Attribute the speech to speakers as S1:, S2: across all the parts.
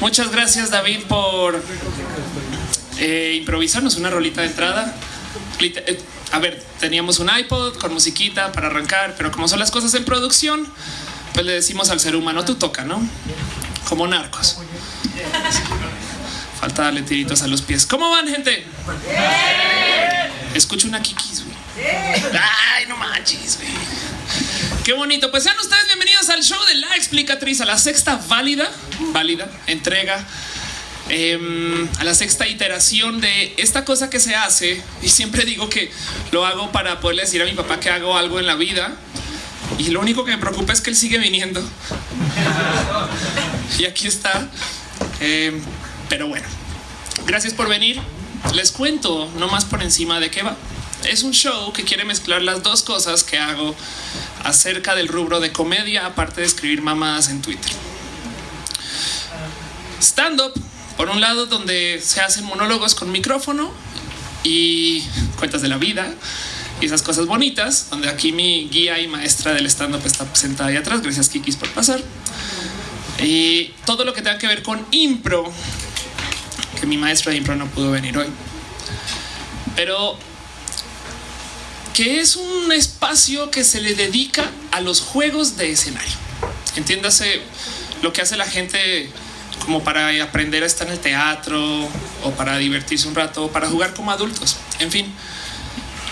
S1: Muchas gracias David por eh, improvisarnos una rolita de entrada. Eh, a ver, teníamos un iPod con musiquita para arrancar, pero como son las cosas en producción, pues le decimos al ser humano, tú toca, ¿no? Como narcos. Falta darle tiritos a los pies. ¿Cómo van, gente? Escucho una kikis, güey. Ay, no manches, güey. Qué bonito. Pues sean ustedes bienvenidos al show de la explicatriz, a la sexta válida, válida entrega, em, a la sexta iteración de esta cosa que se hace. Y siempre digo que lo hago para poderle decir a mi papá que hago algo en la vida. Y lo único que me preocupa es que él sigue viniendo. y aquí está. Em, pero bueno, gracias por venir. Les cuento no más por encima de qué va. Es un show que quiere mezclar las dos cosas que hago acerca del rubro de comedia, aparte de escribir mamadas en Twitter. Stand-up, por un lado, donde se hacen monólogos con micrófono y cuentas de la vida y esas cosas bonitas, donde aquí mi guía y maestra del stand-up está sentada ahí atrás. Gracias, Kikis, por pasar. Y todo lo que tenga que ver con impro, que mi maestra de impro no pudo venir hoy. Pero que es un espacio que se le dedica a los juegos de escenario. Entiéndase lo que hace la gente como para aprender a estar en el teatro o para divertirse un rato o para jugar como adultos. En fin,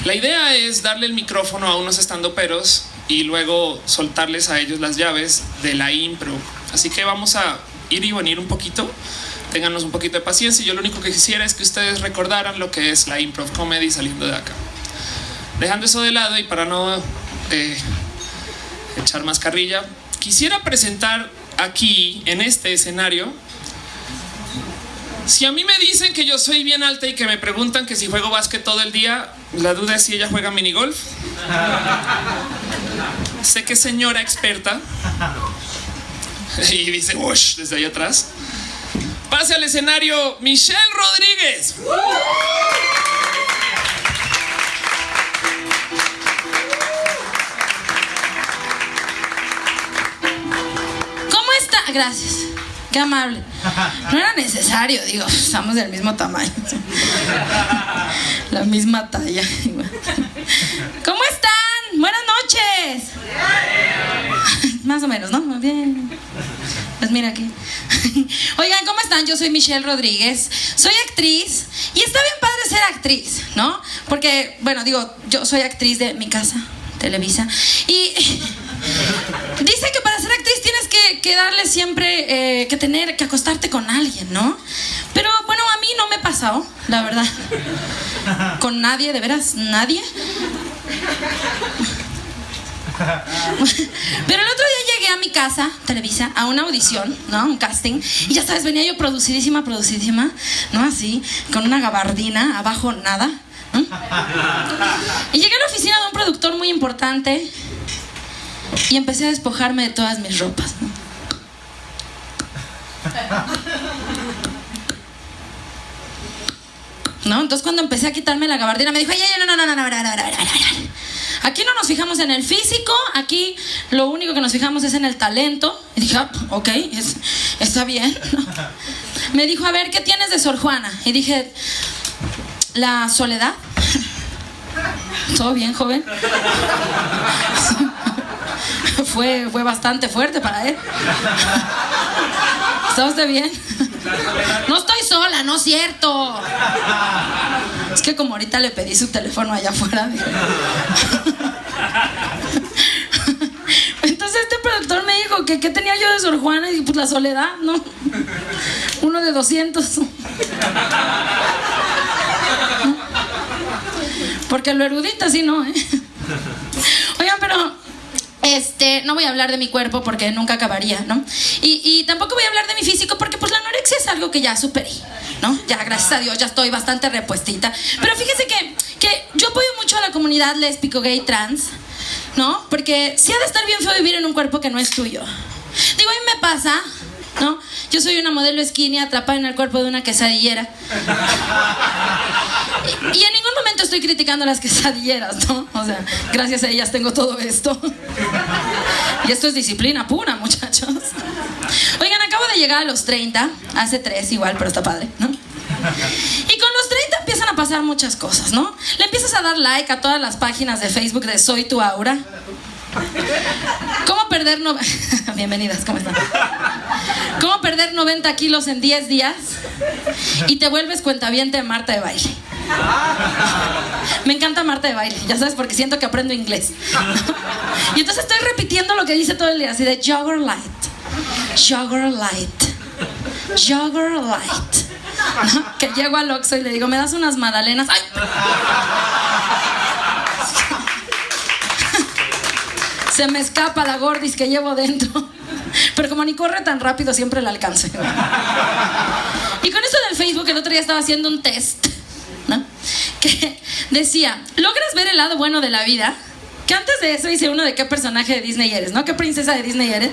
S1: la idea es darle el micrófono a unos estando peros y luego soltarles a ellos las llaves de la impro. Así que vamos a ir y venir un poquito ténganos un poquito de paciencia. Yo lo único que quisiera es que ustedes recordaran lo que es la improv comedy saliendo de acá. Dejando eso de lado y para no eh, echar más carrilla, quisiera presentar aquí en este escenario. Si a mí me dicen que yo soy bien alta y que me preguntan que si juego básquet todo el día, la duda es si ella juega minigolf. sé que señora experta. y dice, Ush, desde ahí atrás. Pase al escenario Michelle Rodríguez.
S2: Gracias. Qué amable. No era necesario, digo, estamos del mismo tamaño. La misma talla. ¿Cómo están? Buenas noches. Más o menos, ¿no? Bien. Pues mira aquí. Oigan, ¿cómo están? Yo soy Michelle Rodríguez, soy actriz y está bien padre ser actriz, ¿no? Porque, bueno, digo, yo soy actriz de mi casa, Televisa, y dice que para actriz tienes que, darle siempre, eh, que tener, que acostarte con alguien, ¿no? Pero bueno, a mí no me ha pasado, la verdad. Con nadie, de veras, nadie. Pero el otro día llegué a mi casa, Televisa, a una audición, ¿no? Un casting. Y ya sabes, venía yo producidísima, producidísima, ¿no? Así, con una gabardina, abajo nada. Y llegué a la oficina de un productor muy importante y empecé a despojarme de todas mis ropas, ¿no? ¿No? Entonces cuando empecé a quitarme la gabardina me dijo, ay, ay, no, no, no, no, no, no, no, no, no, no. Aquí no nos fijamos en el físico, aquí lo único que nos fijamos es en el talento. Y dije, ah, ok, está bien. Me dijo, a ver, ¿qué tienes de Sor Juana? Y dije, la soledad. ¿Todo bien, joven? Fue, fue bastante fuerte para él. ¿Está usted bien? No estoy sola, no es cierto. Es que como ahorita le pedí su teléfono allá afuera. Entonces este productor me dijo que qué tenía yo de Sor Juana y pues la soledad, ¿no? Uno de 200. Porque lo erudita sí no, ¿eh? Oigan, pero este, no voy a hablar de mi cuerpo porque nunca acabaría, ¿no? Y, tampoco voy a hablar de mi físico porque pues la anorexia es algo que ya superé, ¿no? Ya, gracias a Dios, ya estoy bastante repuestita. Pero fíjese que, que yo apoyo mucho a la comunidad lésbico, gay, trans, ¿no? Porque sí ha de estar bien feo vivir en un cuerpo que no es tuyo. Digo, a mí me pasa, ¿no? Yo soy una modelo skinny atrapada en el cuerpo de una quesadillera. Y, en ningún momento estoy criticando las quesadilleras, ¿no? O sea, gracias a ellas tengo todo esto. Y esto es disciplina pura, muchachos. Oigan, acabo de llegar a los 30, hace 3 igual, pero está padre, ¿no? Y con los 30 empiezan a pasar muchas cosas, ¿no? Le empiezas a dar like a todas las páginas de Facebook de Soy tu Aura. ¿Cómo perder no... Bienvenidas, ¿cómo están? ¿Cómo perder 90 kilos en 10 días? Y te vuelves cuentaviente de Marta de baile. Me encanta Marta de baile, ya sabes, porque siento que aprendo inglés. Y entonces estoy repitiendo lo que dice todo el día, así de Jogger Light, Jogger Light, Jogger Light. Que llego al Oxxo y le digo, ¿me das unas magdalenas? ¡Ay! Se me escapa la gordis que llevo dentro. Pero como ni corre tan rápido, siempre la alcance. Y con eso del Facebook, el otro día estaba haciendo un test, ¿no? Que decía, ¿logras ver el lado bueno de la vida? Que antes de eso hice uno de qué personaje de Disney eres, ¿no? ¿Qué princesa de Disney eres?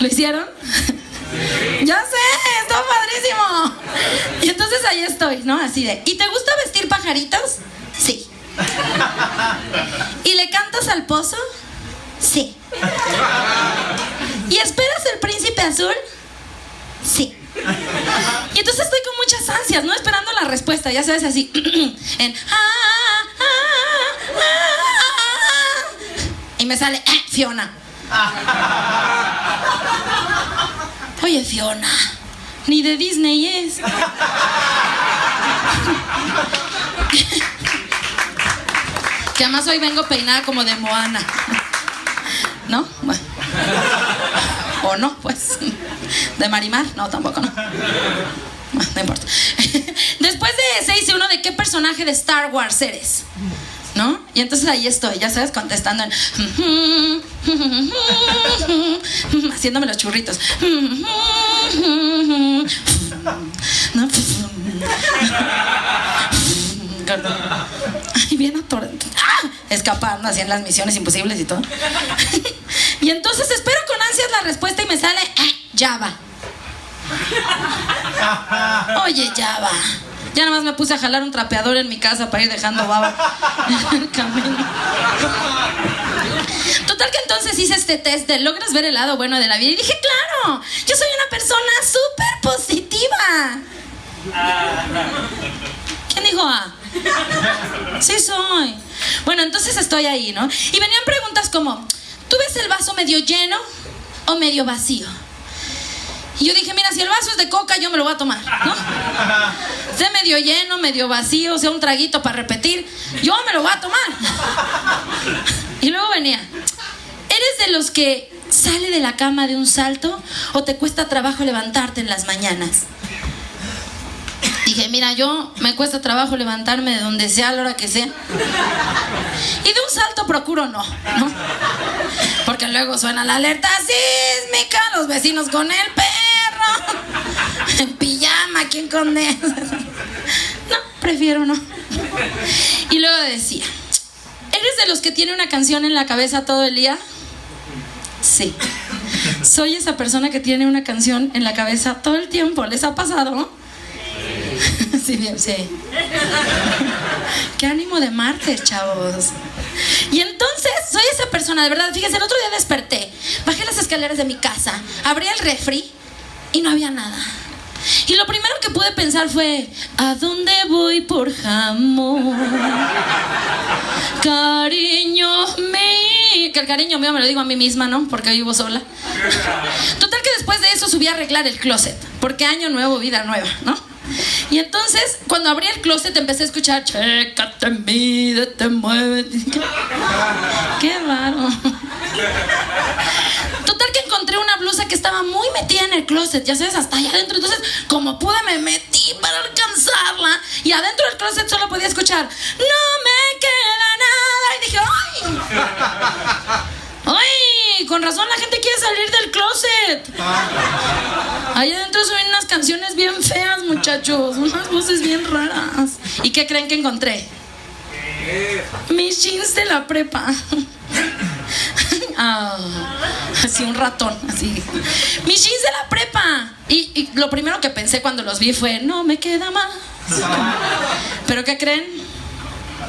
S2: ¿Lo hicieron? Ya sé, está padrísimo. Y entonces ahí estoy, ¿no? Así de, ¿y te gusta vestir pajaritos? Sí. ¿Y le cantas al pozo? Sí. ¿Y esperas el príncipe azul? Sí. Y entonces estoy con muchas ansias, ¿no? Esperando la respuesta, ya sabes, así. en. "Ah, ah, ah, ah". Y me sale "Eh, Fiona. Oye, Fiona, ni de Disney es. que además hoy vengo peinada como de Moana. ¿No? Bueno. O no, pues. ¿De Marimar? No, tampoco, no. Bueno, no importa. Después de ese hice uno de qué personaje de Star Wars eres. ¿No? Y entonces ahí estoy, ya sabes, contestando en. haciéndome los churritos. ¿No? Ay, bien ator... ¡Ah! Escapando, hacían las misiones imposibles y todo. y entonces espero con ansias la respuesta y me sale "Eh, Java. Oye, Java. Ya nada más me puse a jalar un trapeador en mi casa para ir dejando baba en el camino. Total que entonces hice este test de logras ver el lado bueno de la vida y dije, claro, yo soy una persona súper positiva. ¿Quién dijo A? Sí soy. Bueno, entonces estoy ahí, ¿no? Y venían preguntas como, ¿tú ves el vaso medio lleno o medio vacío? Y yo dije, mira, si el vaso es de coca, yo me lo voy a tomar, ¿no? Sea medio lleno, medio vacío, sea un traguito para repetir, yo me lo voy a tomar. Y luego venía, ¿eres de los que sale de la cama de un salto o te cuesta trabajo levantarte en las mañanas? Dije, mira, yo me cuesta trabajo levantarme de donde sea a la hora que sea. Y de un salto procuro no, ¿no? Porque luego suena la alerta sísmica, los vecinos con el perro, en pijama, ¿quién con él? No, prefiero no. Y luego decía, ¿eres de los que tiene una canción en la cabeza todo el día? Sí. Soy esa persona que tiene una canción en la cabeza todo el tiempo. ¿Les ha pasado? Sí, bien, sí. Qué ánimo de martes, chavos. Y entonces soy esa persona, de verdad. Fíjense, el otro día desperté, bajé las escaleras de mi casa, abrí el refri y no había nada. Y lo primero que pude pensar fue, ¿a dónde voy por jamón? Cariño mío. Que el cariño mío me lo digo a mí misma, ¿no? Porque vivo sola. Total que después de eso subí a arreglar el closet. Porque año nuevo, vida nueva, ¿no? Y entonces, cuando abrí el closet, empecé a escuchar, chécate, mídete, muévete. Qué raro. Total que encontré una blusa que estaba muy metida en el closet, ya sabes, hasta allá adentro. Entonces, como pude, me metí para alcanzarla. Y adentro del closet solo podía escuchar, no me queda nada. Y dije, ¡ay! ¡Ay! Con razón la gente quiere salir del closet. Ahí adentro suben unas canciones bien feas, muchachos. Unas voces bien raras. ¿Y qué creen que encontré? Mis jeans de la prepa. Ah, así un ratón, así. Mis jeans de la prepa. Y, y lo primero que pensé cuando los vi fue, no me queda más. Pero ¿qué creen?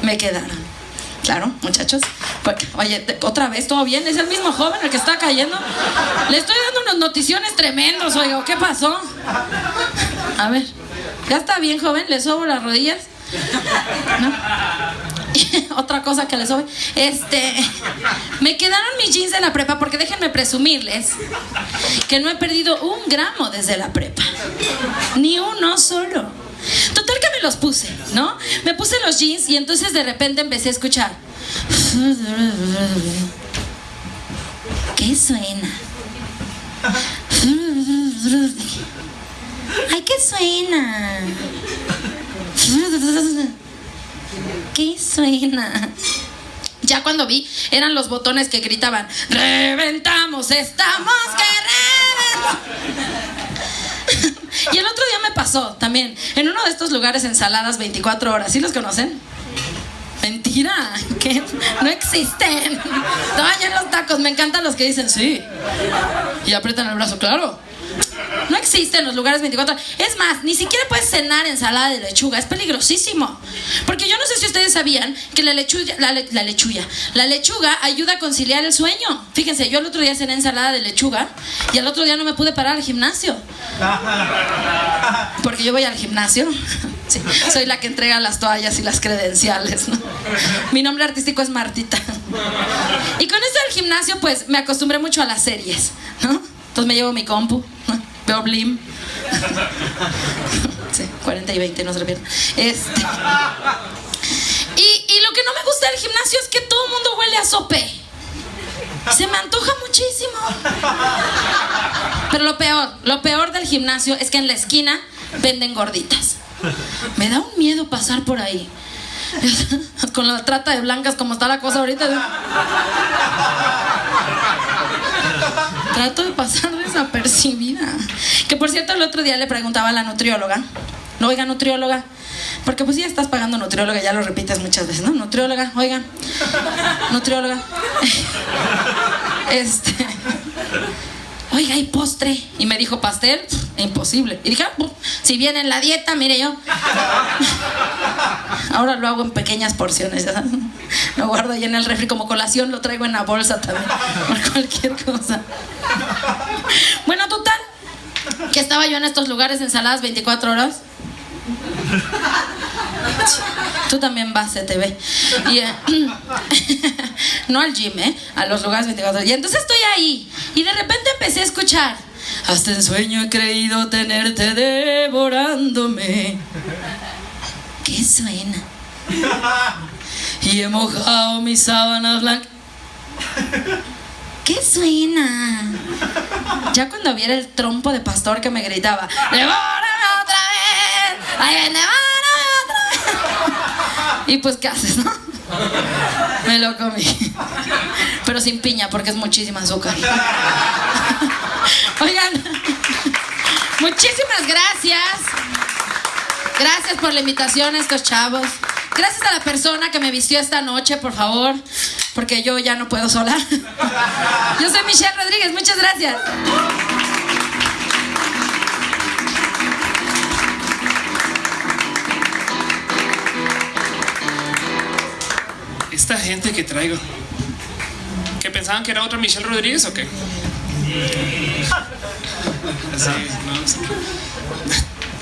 S2: Me quedaron. Claro, muchachos. Pues, oye, otra vez, ¿todo bien? ¿Es el mismo joven el que está cayendo? Le estoy dando unas noticiones tremendos, oiga, ¿qué pasó? A ver, ¿ya está bien, joven? ¿Le sobo las rodillas? Otra cosa que les sobe. Este. Me quedaron mis jeans de la prepa porque déjenme presumirles que no he perdido un gramo desde la prepa. Ni uno solo. Total que los puse, ¿no? Me puse los jeans y entonces de repente empecé a escuchar. ¿Qué suena? Ay, ¿qué suena? ¿Qué suena? Ya cuando vi, eran los botones que gritaban, reventamos, estamos que reventar. Y el otro día me pasó también, en uno de estos lugares ensaladas 24 horas, ¿sí los conocen? Mentira, que no existen. No, en los tacos, me encantan los que dicen sí. Y aprietan el brazo, claro. No existen los lugares 24 Es más, ni siquiera puedes cenar ensalada de lechuga. Es peligrosísimo. Porque yo no sé si ustedes sabían que la lechuga, la, lechuga, la lechuga ayuda a conciliar el sueño. Fíjense, yo el otro día cené ensalada de lechuga y al otro día no me pude parar al gimnasio. Porque yo voy al gimnasio. soy la que entrega las toallas y las credenciales. Mi nombre artístico es Martita. Y con esto del gimnasio, pues me acostumbré mucho a las series, ¿no? Entonces me llevo mi compu, Blim. Sí, 40 y 20, no se pierdan. Este. Y, y lo que no me gusta del gimnasio es que todo el mundo huele a sope. Se me antoja muchísimo. Pero lo peor, lo peor del gimnasio es que en la esquina venden gorditas. Me da un miedo pasar por ahí. Con la trata de blancas como está la cosa ahorita. Trato de pasar desapercibida. Que por cierto, el otro día le preguntaba a la nutrióloga. No, oiga, nutrióloga. Porque pues ya estás pagando nutrióloga, ya lo repites muchas veces, ¿no? Nutrióloga, oiga. Nutrióloga. Este. Oiga, ¿hay postre? Y me dijo, ¿pastel? Imposible. Y dije, ah, si viene en la dieta, mire yo. Ahora lo hago en pequeñas porciones. Lo guardo ahí en el refri como colación, lo traigo en la bolsa también. Por cualquier cosa. Bueno, total. Que estaba yo en estos lugares ensaladas 24 horas. Tú también vas a TV. Y, eh, no al gym, ¿eh? A los lugares 24 horas. Y entonces estoy ahí. Y de repente empecé a escuchar. Hasta en sueño he creído tenerte devorándome. ¿Qué suena? Y he mojado mis sábanas blancas. ¿Qué suena? Ya cuando viera el trompo de pastor que me gritaba, ¡Devórame otra! ¡Ahí viene, otra vez! Y pues, ¿qué haces, no? Me lo comí. Pero sin piña, porque es muchísima azúcar. Oigan, muchísimas gracias. Gracias por la invitación a estos chavos. Gracias a la persona que me vistió esta noche, por favor, porque yo ya no puedo sola. Yo soy Michelle Rodríguez, muchas gracias.
S1: Que traigo, ¿que pensaban que era otra Michelle Rodríguez o qué?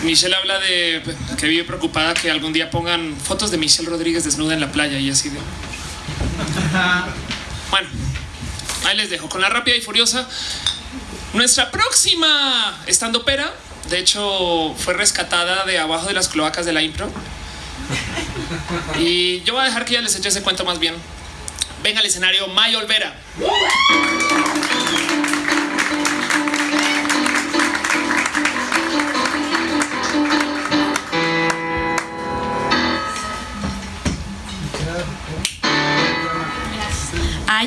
S1: Michelle habla de que vive preocupada que algún día pongan fotos de Michelle Rodríguez desnuda en la playa y así de. Bueno, ahí les dejo con la rápida y furiosa. Nuestra próxima estando pera, de hecho, fue rescatada de abajo de las cloacas de la impro. Y yo voy a dejar que ya les eche ese cuento más bien. Venga al escenario May Olvera.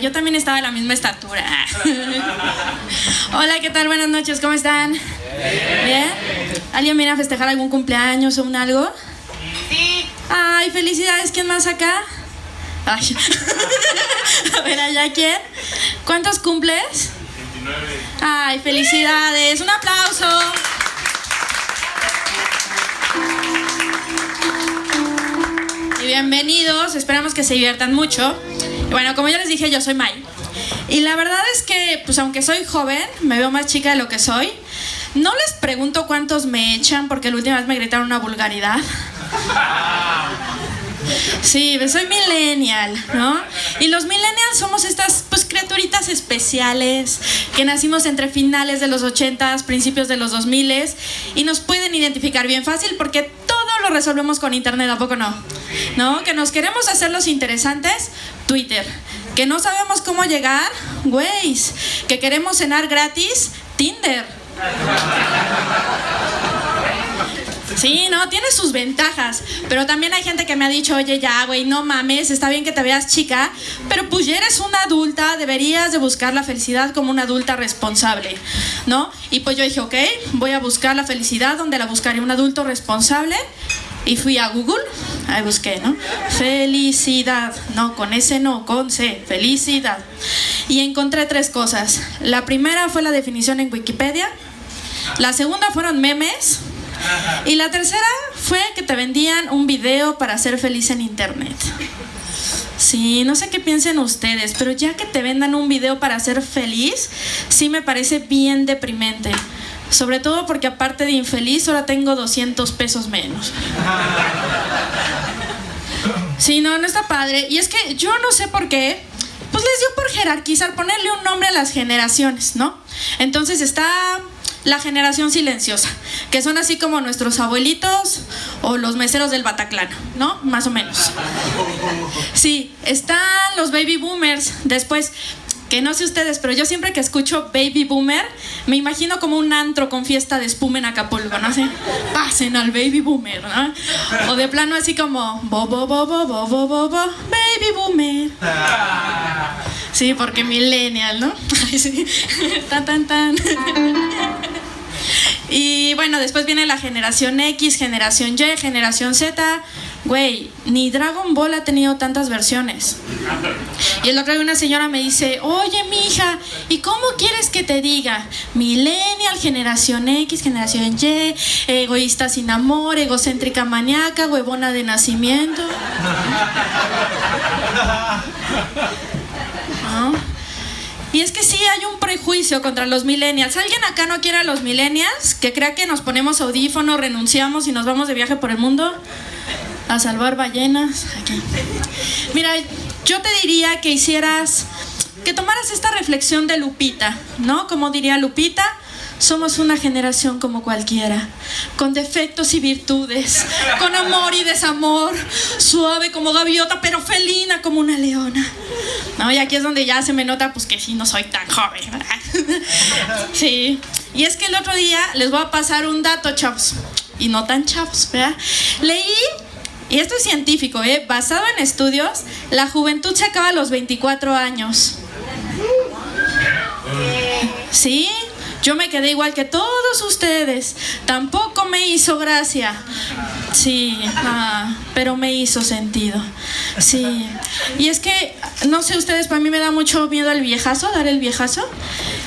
S3: yo también estaba de la misma estatura. Hola, ¿qué tal? Buenas noches, ¿cómo están? Bien. ¿Alguien viene a festejar algún cumpleaños o un algo? Ay, felicidades, ¿quién más acá? Ay. a ver, allá quién. ¿Cuántos cumples? 29. Ay, felicidades. Un aplauso. Bienvenidos, esperamos que se diviertan mucho. bueno, como ya les dije, yo soy Mai. Y la verdad es que, pues aunque soy joven, me veo más chica de lo que soy. No les pregunto cuántos me echan porque la última vez me gritaron una vulgaridad. Sí, soy millennial, ¿no? Y los millennials somos estas pues criaturitas especiales que nacimos entre finales de los 80s, principios de los 2000s y nos pueden identificar bien fácil porque todo lo resolvemos con internet, ¿a poco no? ¿No? Que nos queremos hacer los interesantes, Twitter. Que no sabemos cómo llegar, Waze. Que queremos cenar gratis, Tinder. Sí, no, tiene sus ventajas. Pero también hay gente que me ha dicho, oye, ya, güey, no mames, está bien que te veas chica, pero pues ya eres una adulta, deberías de buscar la felicidad como una adulta responsable, ¿no? Y pues yo dije, ok, voy a buscar la felicidad donde la buscaré un adulto responsable. Y fui a Google, ahí busqué, ¿no? Felicidad, no, con S no, con C, felicidad. Y encontré tres cosas. La primera fue la definición en Wikipedia. La segunda fueron memes. Y la tercera fue que te vendían un video para ser feliz en internet. Sí, no sé qué piensen ustedes, pero ya que te vendan un video para ser feliz, sí me parece bien deprimente. Sobre todo porque aparte de infeliz, ahora tengo 200 pesos menos. Sí, no, no está padre. Y es que yo no sé por qué, pues les dio por jerarquizar, ponerle un nombre a las generaciones, ¿no? Entonces está la generación silenciosa, que son así como nuestros abuelitos o los meseros del Bataclan, ¿no? Más o menos. Sí, están los baby boomers, después que no sé ustedes, pero yo siempre que escucho Baby Boomer, me imagino como un antro con fiesta de espuma en Acapulco, ¿no? sé pasen al Baby Boomer, ¿no? O de plano así como, bo, bo, bo, bo, bo, bo, bo, Baby Boomer. Sí, porque millennial, ¿no? sí. Tan, tan, tan. Y bueno, después viene la generación X, generación Y, generación Z. Güey, ni Dragon Ball ha tenido tantas versiones. Y el otro día una señora me dice, oye, mija, ¿y cómo quieres que te diga? Millennial, generación X, generación Y, egoísta sin amor, egocéntrica maníaca, huevona de nacimiento. Y es que sí hay un prejuicio contra los millennials. ¿Alguien acá no quiere a los millennials? Que crea que nos ponemos audífonos, renunciamos y nos vamos de viaje por el mundo a salvar ballenas. Mira, yo te diría que hicieras, que tomaras esta reflexión de Lupita, ¿no? Como diría Lupita, somos una generación como cualquiera, con defectos y virtudes, con amor y desamor, suave como gaviota, pero felina como una leona. No, y aquí es donde ya se me nota pues que sí no soy tan joven, Sí. Y es que el otro día les voy a pasar un dato, chavos, y no tan chavos, ¿verdad? Leí y esto es científico, ¿eh? basado en estudios, la juventud se acaba a los 24 años. ¿Sí? Yo me quedé igual que todos ustedes. Tampoco me hizo gracia. Sí, ah, pero me hizo sentido. Sí. Y es que, no sé ustedes, para mí me da mucho miedo el viejazo, dar el viejazo.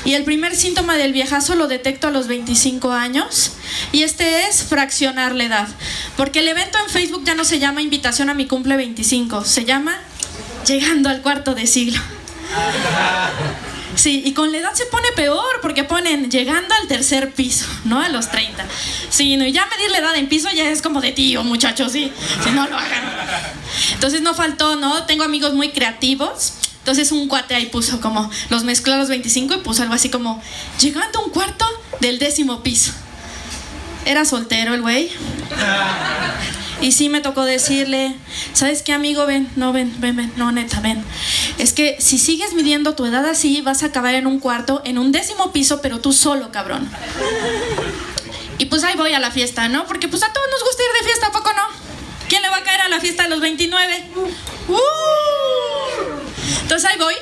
S3: Y el primer síntoma del viejazo lo detecto a los 25 años. Y este es fraccionar la edad. Porque el evento en Facebook ya no se llama invitación a mi cumple 25, se llama llegando al cuarto de siglo. Sí, y con la edad se pone peor porque ponen llegando al tercer piso, ¿no? A los 30. Sí, no, y ya medir la edad en piso ya es como de tío, muchachos, sí. Si no lo hagan. Entonces no faltó, ¿no? Tengo amigos muy creativos. Entonces un cuate ahí puso como, los mezcló a los 25 y puso algo así como, llegando a un cuarto del décimo piso. Era soltero el güey. Y sí me tocó decirle, ¿sabes qué amigo? Ven, no, ven, ven, ven, no, neta, ven. Es que si sigues midiendo tu edad así, vas a acabar en un cuarto, en un décimo piso, pero tú solo, cabrón. Y pues ahí voy a la fiesta, ¿no? Porque pues a todos nos gusta ir de fiesta, ¿a poco no? ¿Quién le va a caer a la fiesta de los 29? ¡Uh! Entonces ahí voy.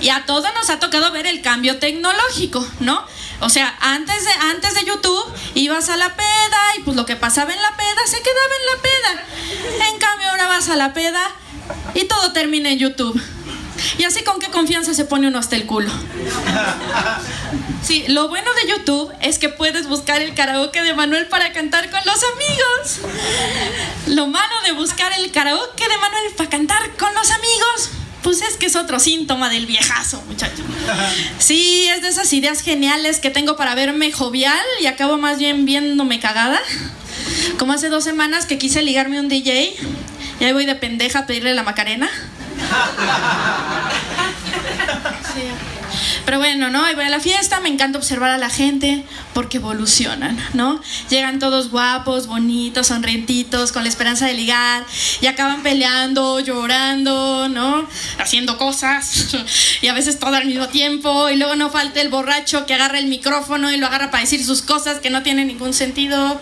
S3: Y a todos nos ha tocado ver el cambio tecnológico, ¿no? O sea, antes de, antes de YouTube ibas a la peda y pues lo que pasaba en la peda se quedaba en la peda. En cambio ahora vas a la peda y todo termina en YouTube. Y así con qué confianza se pone uno hasta el culo. Sí, lo bueno de YouTube es que puedes buscar el karaoke de Manuel para cantar con los amigos. Lo malo de buscar el karaoke de Manuel para cantar con los amigos pues es que es otro síntoma del viejazo, muchacho. Sí, es de esas ideas geniales que tengo para verme jovial y acabo más bien viéndome cagada. Como hace dos semanas que quise ligarme un DJ y ahí voy de pendeja a pedirle la Macarena. Pero bueno, ¿no? Ahí voy a la fiesta, me encanta observar a la gente porque evolucionan, ¿no? Llegan todos guapos, bonitos, sonrientitos, con la esperanza de ligar y acaban peleando, llorando, ¿no? Haciendo cosas y a veces todo al mismo tiempo y luego no falta el borracho que agarra el micrófono y lo agarra para decir sus cosas que no tienen ningún sentido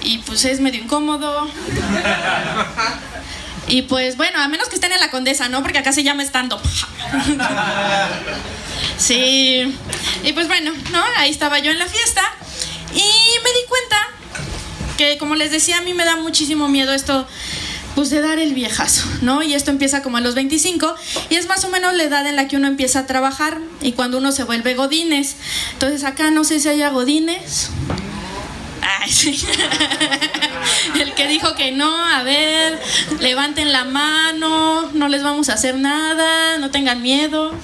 S3: y pues es medio incómodo. Y pues bueno, a menos que estén en la condesa, ¿no? Porque acá se llama stand-up. Sí. Y pues bueno, ¿no? Ahí estaba yo en la fiesta y me di cuenta que, como les decía, a mí me da muchísimo miedo esto pues de dar el viejazo, ¿no? Y esto empieza como a los 25 y es más o menos la edad en la que uno empieza a trabajar y cuando uno se vuelve godines. Entonces acá no sé si haya godines. El que dijo que no, a ver, levanten la mano, no les vamos a hacer nada, no tengan miedo.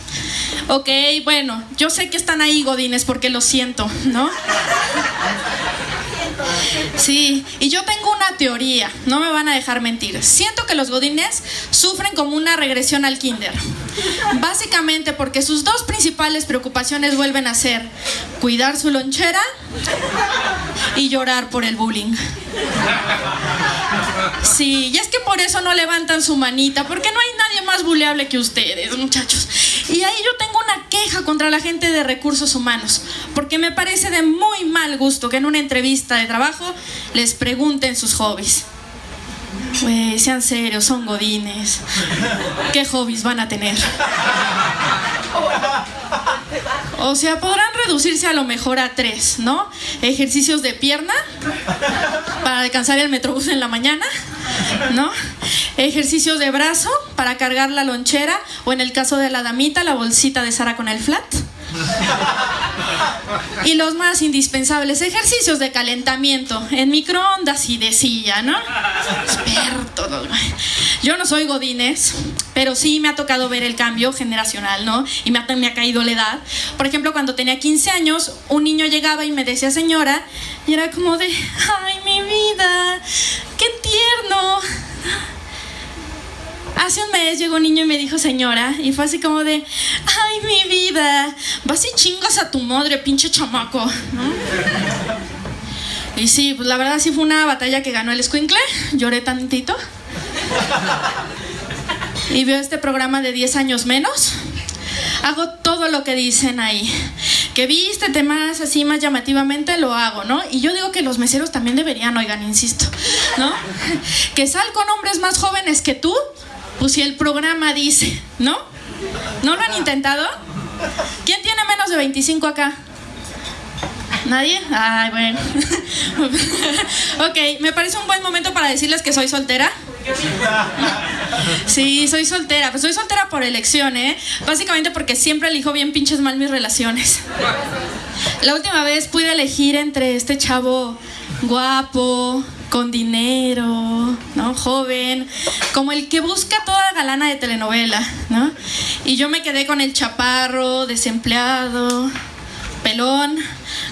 S3: Ok, bueno, yo sé que están ahí, Godines, porque lo siento, ¿no? Sí, y yo tengo una teoría, no me van a dejar mentir. Siento que los godines sufren como una regresión al kinder. Básicamente porque sus dos principales preocupaciones vuelven a ser cuidar su lonchera y llorar por el bullying. Sí, y es que por eso no levantan su manita, porque no hay nadie más buleable que ustedes, muchachos. Y ahí yo tengo una queja contra la gente de recursos humanos, porque me parece de muy mal gusto que en una entrevista de trabajo les pregunten sus hobbies. Pues sean serios, son godines. ¿Qué hobbies van a tener? O sea, podrán reducirse a lo mejor a tres, ¿no? Ejercicios de pierna para alcanzar el metrobús en la mañana, ¿no? Ejercicios de brazo para cargar la lonchera o en el caso de la damita, la bolsita de Sara con el flat. Y los más indispensables ejercicios de calentamiento en microondas y de silla, ¿no? Experto. Yo no soy Godínez, pero sí me ha tocado ver el cambio generacional, ¿no? Y me ha, me ha caído la edad. Por ejemplo, cuando tenía 15 años, un niño llegaba y me decía señora, y era como de, ay, mi vida, qué tierno Hace un mes llegó un niño y me dijo señora, y fue así como de, ay, mi vida, vas y chingas a tu madre, pinche chamaco, Y sí, pues la verdad sí fue una batalla que ganó el escuincle, lloré tantito. Y veo este programa de 10 años menos. Hago todo lo que dicen ahí. Que viste temas así más llamativamente, lo hago, ¿no? Y yo digo que los meseros también deberían, oigan, insisto, ¿no? Que sal con hombres más jóvenes que tú, pues si el programa dice, ¿no? ¿No lo han intentado? ¿Quién tiene menos de 25 acá? ¿Nadie? Ay, bueno. ok, me parece un buen momento para decirles que soy soltera. Sí, soy soltera. Pues soy soltera por elección, ¿eh? Básicamente porque siempre elijo bien pinches mal mis relaciones. La última vez pude elegir entre este chavo guapo, con dinero, ¿no? Joven, como el que busca toda galana de telenovela, ¿no? Y yo me quedé con el chaparro, desempleado, pelón,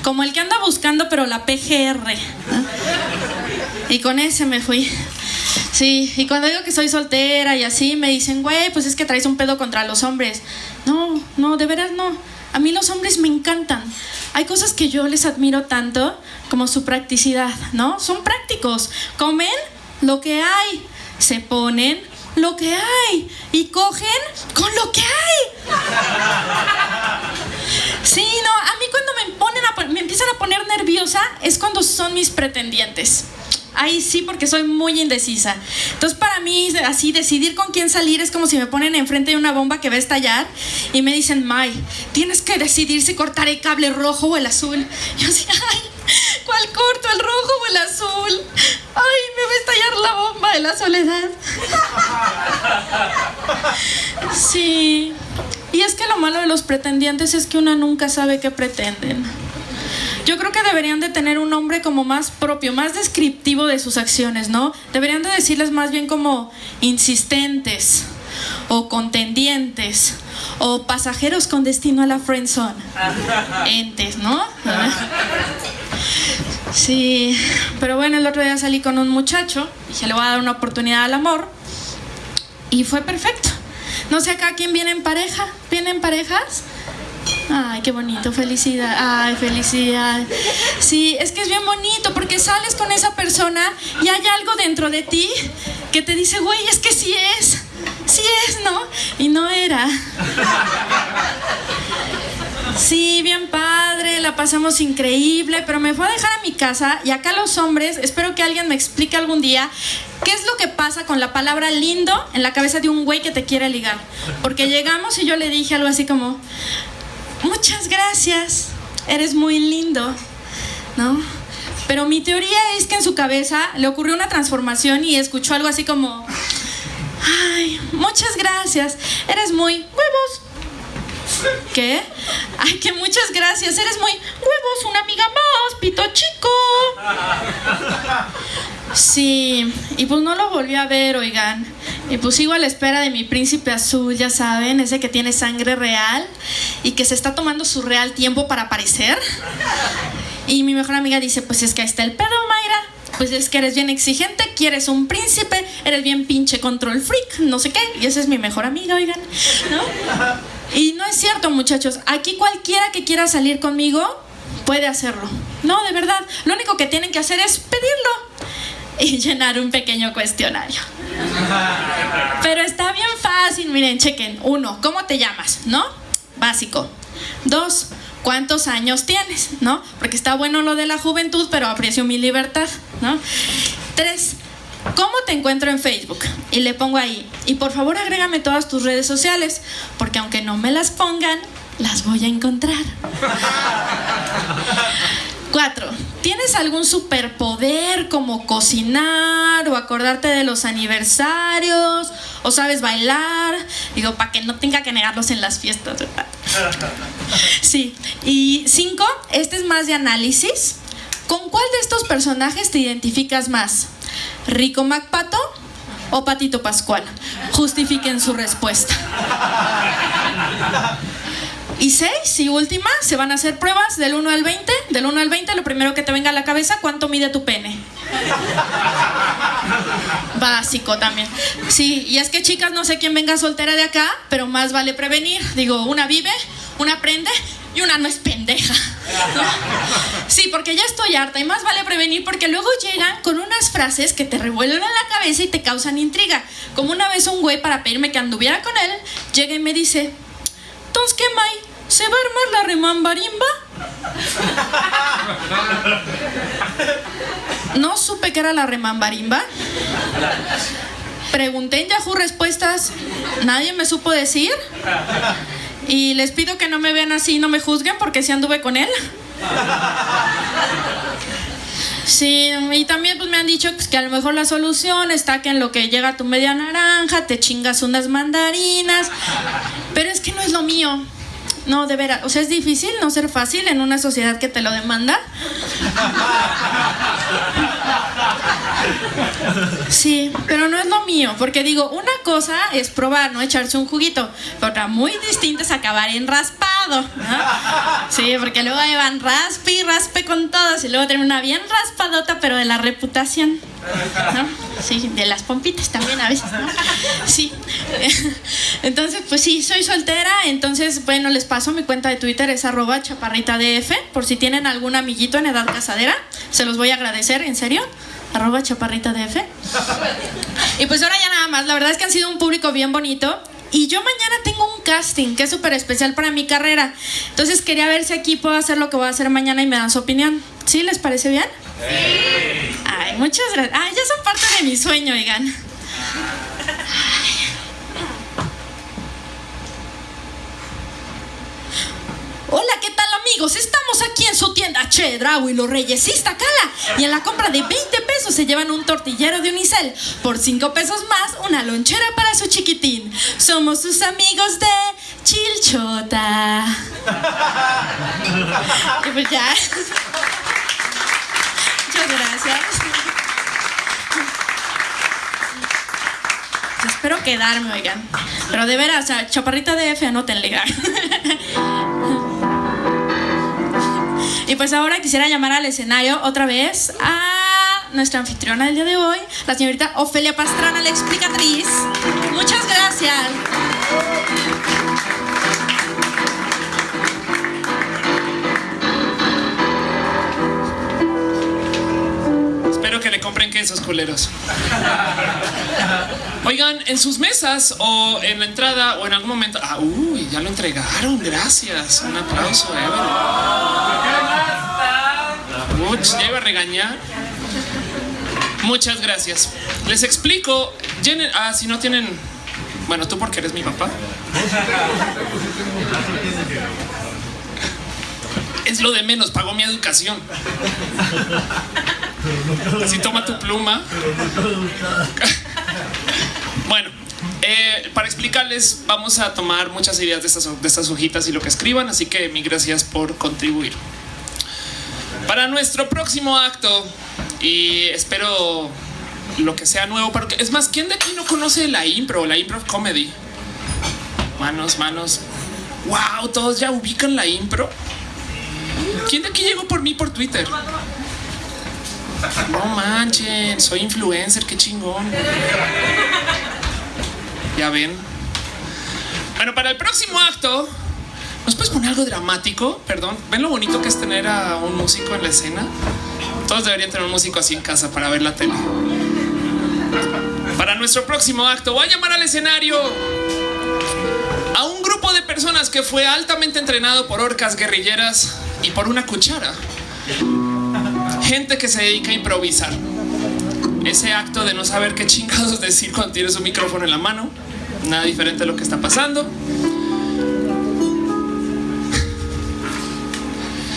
S3: como el que anda buscando pero la PGR. Y con ese me fui. Sí, y cuando digo que soy soltera y así, me dicen, güey, pues es que traes un pedo contra los hombres. No, no, de veras no. A mí los hombres me encantan. Hay cosas que yo les admiro tanto como su practicidad, ¿no? Son prácticos. Comen lo que hay. Se ponen lo que hay. Y cogen con lo que hay. Sí, no, a mí cuando me, ponen me empiezan a poner nerviosa es cuando son mis pretendientes. Ahí sí, porque soy muy indecisa. Entonces, para mí, así, decidir con quién salir es como si me ponen enfrente de una bomba que va a estallar y me dicen, May, tienes que decidir si cortar el cable rojo o el azul. Yo así, ay, ¿Cuál corto, el rojo o el azul? Ay, me va a estallar la bomba de la soledad. Sí. Y es que lo malo de los pretendientes es que una nunca sabe qué pretenden. Yo creo que deberían de tener un nombre como más propio, más descriptivo de sus acciones, ¿no? Deberían de decirles más bien como insistentes o contendientes o pasajeros con destino a la friendzone. Entes, ¿no? Sí, pero bueno, el otro día salí con un muchacho, dije le voy a dar una oportunidad al amor y fue perfecto. No sé acá quién viene en pareja, ¿vienen parejas? Ay, qué bonito, felicidad. Ay, felicidad. Sí, es que es bien bonito porque sales con esa persona y hay algo dentro de ti que te dice, güey, es que sí es. Sí es, ¿no? Y no era. Sí, bien padre, la pasamos increíble, pero me fue a dejar a mi casa y acá los hombres, espero que alguien me explique algún día qué es lo que pasa con la palabra lindo en la cabeza de un güey que te quiere ligar. Porque llegamos y yo le dije algo así como, muchas gracias, eres muy lindo, ¿no? Pero mi teoría es que en su cabeza le ocurrió una transformación y escuchó algo así como, ay, muchas gracias, eres muy huevos. ¿Qué? Ay, que muchas gracias, eres muy huevos, una amiga más, pito chico. Sí, y pues no lo volví a ver, oigan. Y pues sigo a la espera de mi príncipe azul, ya saben, ese que tiene sangre real y que se está tomando su real tiempo para aparecer. Y mi mejor amiga dice, pues es que ahí está el pedo, Mayra. Pues es que eres bien exigente, quieres un príncipe, eres bien pinche control freak, no sé qué. Y esa es mi mejor amiga, oigan. ¿No? Y no es cierto, muchachos. Aquí cualquiera que quiera salir conmigo puede hacerlo. No, de verdad. Lo único que tienen que hacer es pedirlo y llenar un pequeño cuestionario. Pero está bien fácil, miren, chequen. Uno, ¿cómo te llamas? ¿No? Básico. Dos, ¿cuántos años tienes? ¿No? Porque está bueno lo de la juventud, pero aprecio mi libertad, ¿no? Tres, ¿cómo te encuentro en Facebook? Y le pongo ahí. Y por favor agrégame todas tus redes sociales, porque aunque no me las pongan, las voy a encontrar. Cuatro, ¿tienes algún superpoder como cocinar o acordarte de los aniversarios o sabes bailar? Digo, para que no tenga que negarlos en las fiestas, ¿verdad? Sí. Y cinco, este es más de análisis. ¿Con cuál de estos personajes te identificas más? ¿Rico MacPato o Patito Pascual? Justifiquen su respuesta. Y seis y última, se van a hacer pruebas del 1 al 20. Del 1 al 20, lo primero que te venga a la cabeza, ¿cuánto mide tu pene? Básico también. Sí, y es que chicas, no sé quién venga soltera de acá, pero más vale prevenir. Digo, una vive, una aprende y una no es pendeja. ¿no? Sí, porque ya estoy harta y más vale prevenir porque luego llegan con unas frases que te revuelven en la cabeza y te causan intriga. Como una vez un güey para pedirme que anduviera con él, llega y me dice, entonces, ¿qué, May? ¿Se va a armar la remambarimba? No supe que era la remambarimba. Pregunté en Yahoo Respuestas, nadie me supo decir. Y les pido que no me vean así no me juzguen porque sí anduve con él. Sí, y también pues me han dicho pues, que a lo mejor la solución está que en lo que llega tu media naranja te chingas unas mandarinas. Pero es que no es lo mío. No, de veras. O sea, es difícil no ser fácil en una sociedad que te lo demanda. Sí, pero no es lo mío, porque digo, una cosa es probar, no echarse un juguito, pero otra muy distinta es acabar en raspado. ¿no? Sí, porque luego llevan raspe y raspe con todos y luego una bien raspadota, pero de la reputación. ¿no? Sí, de las pompitas también a veces. ¿no? Sí. Entonces, pues sí, soy soltera, entonces, bueno, les paso mi cuenta de Twitter, es arroba chaparritadf, por si tienen algún amiguito en edad casadera, se los voy a agradecer, en serio arroba chaparrita DF. Y pues ahora ya nada más, la verdad es que han sido un público bien bonito. Y yo mañana tengo un casting que es súper especial para mi carrera. Entonces quería ver si aquí puedo hacer lo que voy a hacer mañana y me dan su opinión. ¿Sí? ¿Les parece bien? Sí. Ay, muchas gracias. Ay, ya son parte de mi sueño, oigan. Ay. Hola, ¿qué tal amigos? estamos aquí en su tienda Che y los Reyes Iztacala. Y en la compra de 20 pesos se llevan un tortillero de unicel. Por 5 pesos más, una lonchera para su chiquitín. Somos sus amigos de Chilchota. y pues ya. Muchas gracias. Espero quedarme, oigan. Pero de veras, chaparrita de F, anótenle. y pues ahora quisiera llamar al escenario otra vez a nuestra anfitriona del día de hoy, la señorita Ofelia Pastrana, la explicatriz. Muchas gracias.
S1: Compren quesos culeros. Oigan, en sus mesas o en la entrada o en algún momento. Ah, uy, ya lo entregaron. Gracias. Un aplauso, Evelyn. Uy, ya iba a regañar. Muchas gracias. Les explico. Ah, si no tienen. Bueno, tú porque eres mi papá. Es lo de menos, pagó mi educación. Así toma tu pluma. bueno, eh, para explicarles, vamos a tomar muchas ideas de estas, de estas hojitas y lo que escriban, así que mi gracias por contribuir. Para nuestro próximo acto, y espero lo que sea nuevo, porque es más, ¿quién de aquí no conoce la impro, la impro comedy? Manos, manos. Wow, todos ya ubican la impro. ¿Quién de aquí llegó por mí por Twitter? No manchen, soy influencer, qué chingón. Ya ven. Bueno, para el próximo acto, ¿nos puedes poner algo dramático? Perdón, ¿ven lo bonito que es tener a un músico en la escena? Todos deberían tener un músico así en casa para ver la tele. Para nuestro próximo acto, voy a llamar al escenario a un grupo de personas que fue altamente entrenado por orcas guerrilleras y por una cuchara gente que se dedica a improvisar. Ese acto de no saber qué chingados decir cuando tienes un micrófono en la mano. Nada diferente a lo que está pasando.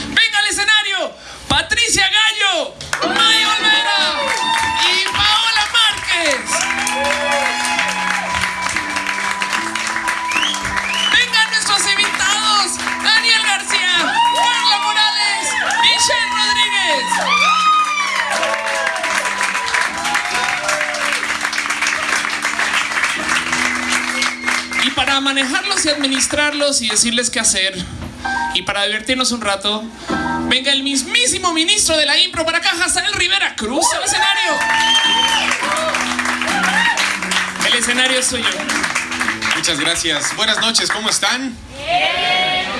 S1: Venga al escenario. Patricia Gallo, May Olvera y Paola Márquez. Para manejarlos y administrarlos y decirles qué hacer y para divertirnos un rato, venga el mismísimo ministro de la impro para acá, Hazael Rivera Cruz al escenario. El escenario es suyo.
S4: Muchas gracias. Buenas noches, ¿cómo están?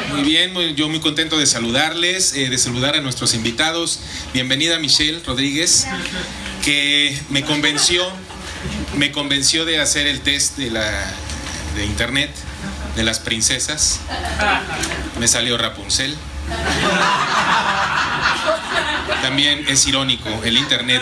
S4: Muy bien, yo muy contento de saludarles, eh, de saludar a nuestros invitados. Bienvenida Michelle Rodríguez, que me convenció, me convenció de hacer el test de la de internet de las princesas. Me salió Rapunzel. También es irónico el internet.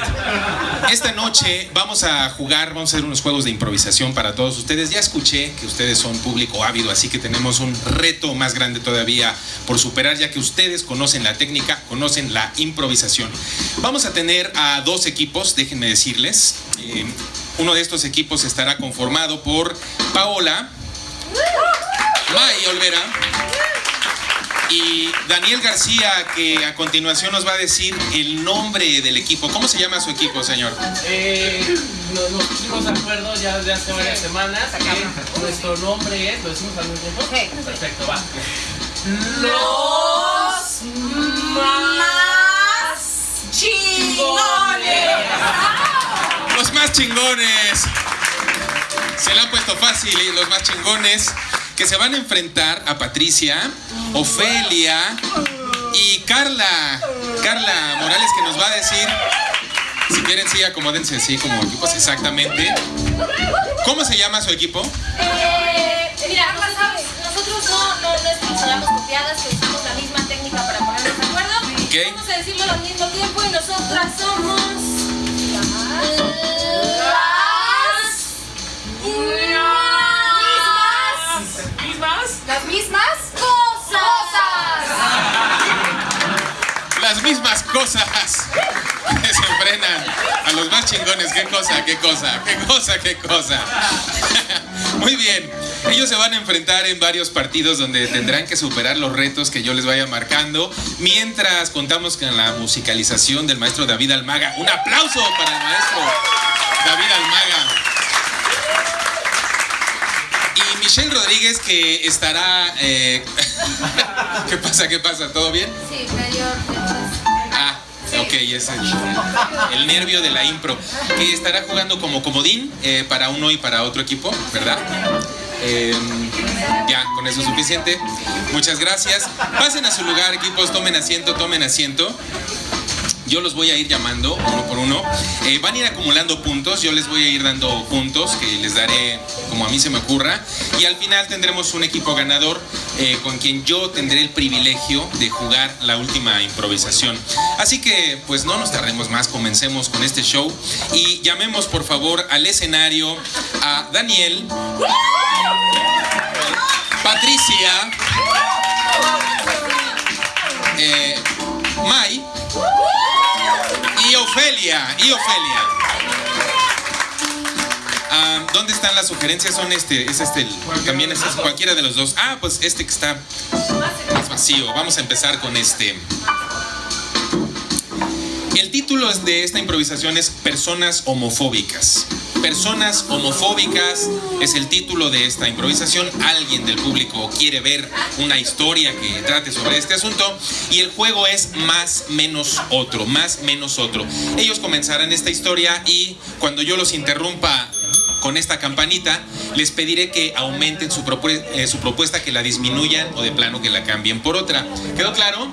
S4: Esta noche vamos a jugar, vamos a hacer unos juegos de improvisación para todos ustedes. Ya escuché que ustedes son público ávido, así que tenemos un reto más grande todavía por superar, ya que ustedes conocen la técnica, conocen la improvisación. Vamos a tener a dos equipos, déjenme decirles. Eh, uno de estos equipos estará conformado por Paola, May Olvera y Daniel García, que a continuación nos va a decir el nombre del equipo. ¿Cómo se llama su equipo, señor?
S5: Eh, nos, pusimos de acuerdo ya desde hace varias semanas que nuestro nombre es, ¿lo decimos al mismo tiempo? Perfecto, va.
S6: Los más chingones
S4: más chingones. Se la han puesto fácil y los más chingones que se van a enfrentar a Patricia, Ofelia y Carla. Carla Morales que nos va a decir, si quieren sí, acomódense así como equipos exactamente. ¿Cómo se llama su equipo?
S6: Eh, mira, nosotros no, no, no copiadas, que usamos la misma técnica para ponernos de acuerdo. Okay. Vamos a decirlo al mismo tiempo y nosotras somos...
S5: Las mismas.
S6: Las mismas cosas.
S4: muchísimas cosas que se frenan a los más chingones. Qué cosa, qué cosa, qué cosa, qué cosa. Muy bien. Ellos se van a enfrentar en varios partidos donde tendrán que superar los retos que yo les vaya marcando. Mientras contamos con la musicalización del maestro David Almaga. Un aplauso para el maestro David Almaga. Y Michelle Rodríguez que estará... Eh, ¿Qué pasa? ¿Qué pasa? ¿Todo bien?
S7: Sí, mayor.
S4: Ah, ok, es el, el nervio de la impro. Que estará jugando como comodín eh, para uno y para otro equipo, ¿verdad? Eh, ya, con eso es suficiente. Muchas gracias. Pasen a su lugar, equipos, tomen asiento, tomen asiento. Yo los voy a ir llamando uno por uno. Eh, van a ir acumulando puntos. Yo les voy a ir dando puntos que les daré como a mí se me ocurra. Y al final tendremos un equipo ganador eh, con quien yo tendré el privilegio de jugar la última improvisación. Así que, pues no nos tardemos más. Comencemos con este show. Y llamemos por favor al escenario a Daniel, Patricia, eh, Mai Ofelia. Y Ofelia. Ah, ¿Dónde están las sugerencias? Son este, es este, el- también es este, cualquiera de los dos. Ah, pues este que está más vacío. Vamos a empezar con este. El título de esta improvisación es Personas homofóbicas. Personas homofóbicas es el título de esta improvisación. Alguien del público quiere ver una historia que trate sobre este asunto y el juego es más menos otro, más menos otro. Ellos comenzarán esta historia y cuando yo los interrumpa con esta campanita, les pediré que aumenten su, eh, su propuesta, que la disminuyan o de plano que la cambien por otra. ¿Quedó claro?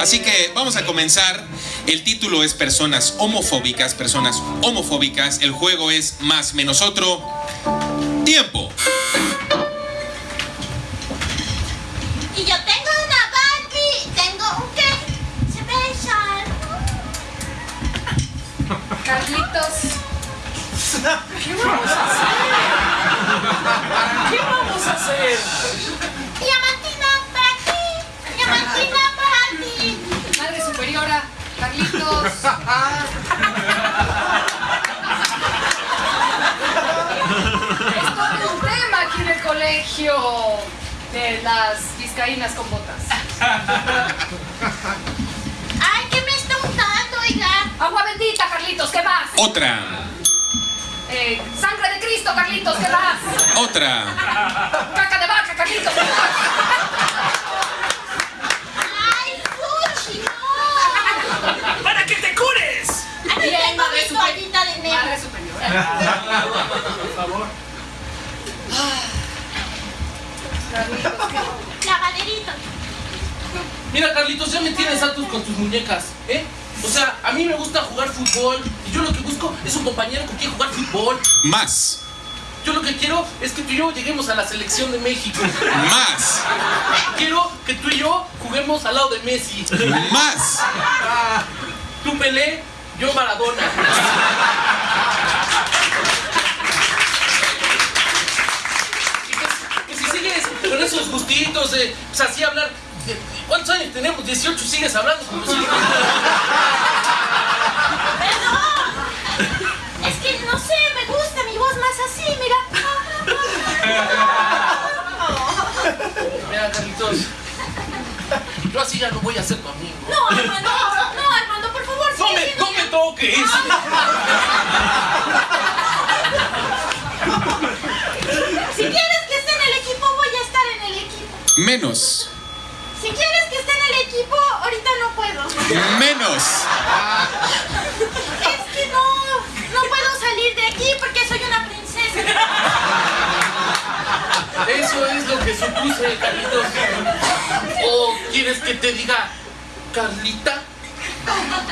S4: Así que vamos a comenzar. El título es Personas homofóbicas, personas homofóbicas. El juego es más menos otro. Tiempo.
S7: Y yo tengo una Barbie, tengo un qué, se besan.
S8: Carlitos. ¿Qué vamos a hacer? ¿Qué vamos a hacer?
S7: Diamantina para ti, diamantina para ti.
S8: Madre superiora, Carlitos. Es todo un tema aquí en el colegio de las vizcaínas con botas.
S7: Ay, ¿qué me está untando, oiga?
S8: Agua bendita, Carlitos, ¿qué más?
S4: Otra.
S8: Eh, sangre de Cristo, Carlitos, ¿qué más?
S4: Otra.
S8: Caca de vaca, Carlitos,
S5: con tus muñecas, ¿eh? O sea, a mí me gusta jugar fútbol y yo lo que busco es un compañero con quien jugar fútbol.
S4: Más.
S5: Yo lo que quiero es que tú y yo lleguemos a la selección de México.
S4: Más.
S5: Quiero que tú y yo juguemos al lado de Messi.
S4: Más.
S5: Tú Pelé, yo Maradona. Y que, que si sigues con esos gustitos de, pues así hablar, ¿cuántos años tenemos? 18 sigues hablando como si...
S7: Perdón. Es que no sé, me gusta mi voz más así, mira.
S5: Mira, Carlitos, yo así ya no voy a ser tu amigo.
S7: No, Armando, no, Armando, por favor,
S5: ¡No
S7: sigue
S5: me,
S7: siendo
S5: no me toques!
S7: Si quieres que esté en el equipo, voy a estar en el equipo.
S4: Menos.
S7: Si quieres que esté en el equipo, ahorita no puedo.
S4: Menos.
S7: Es que no, no puedo salir de aquí porque soy una princesa.
S5: Eso es lo que supuse, Carlitos. ¿O quieres que te diga, Carlita?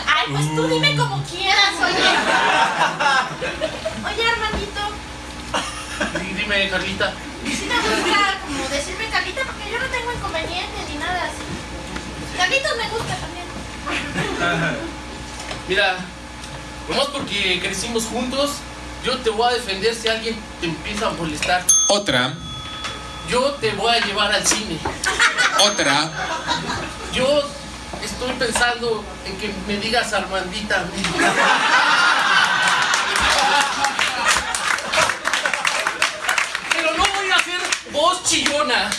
S7: Ay, pues tú dime como quieras, oye. Oye, Armandito,
S5: Di- Dime, Carlita.
S7: si te gusta como decirme Carlita porque yo no tengo inconveniente ni nada así. Carlitos me gusta también.
S5: Mira, nomás porque crecimos juntos, yo te voy a defender si alguien te empieza a molestar.
S4: Otra.
S5: Yo te voy a llevar al cine.
S4: Otra.
S5: Yo estoy pensando en que me digas Armandita. Pero no voy a hacer voz chillona.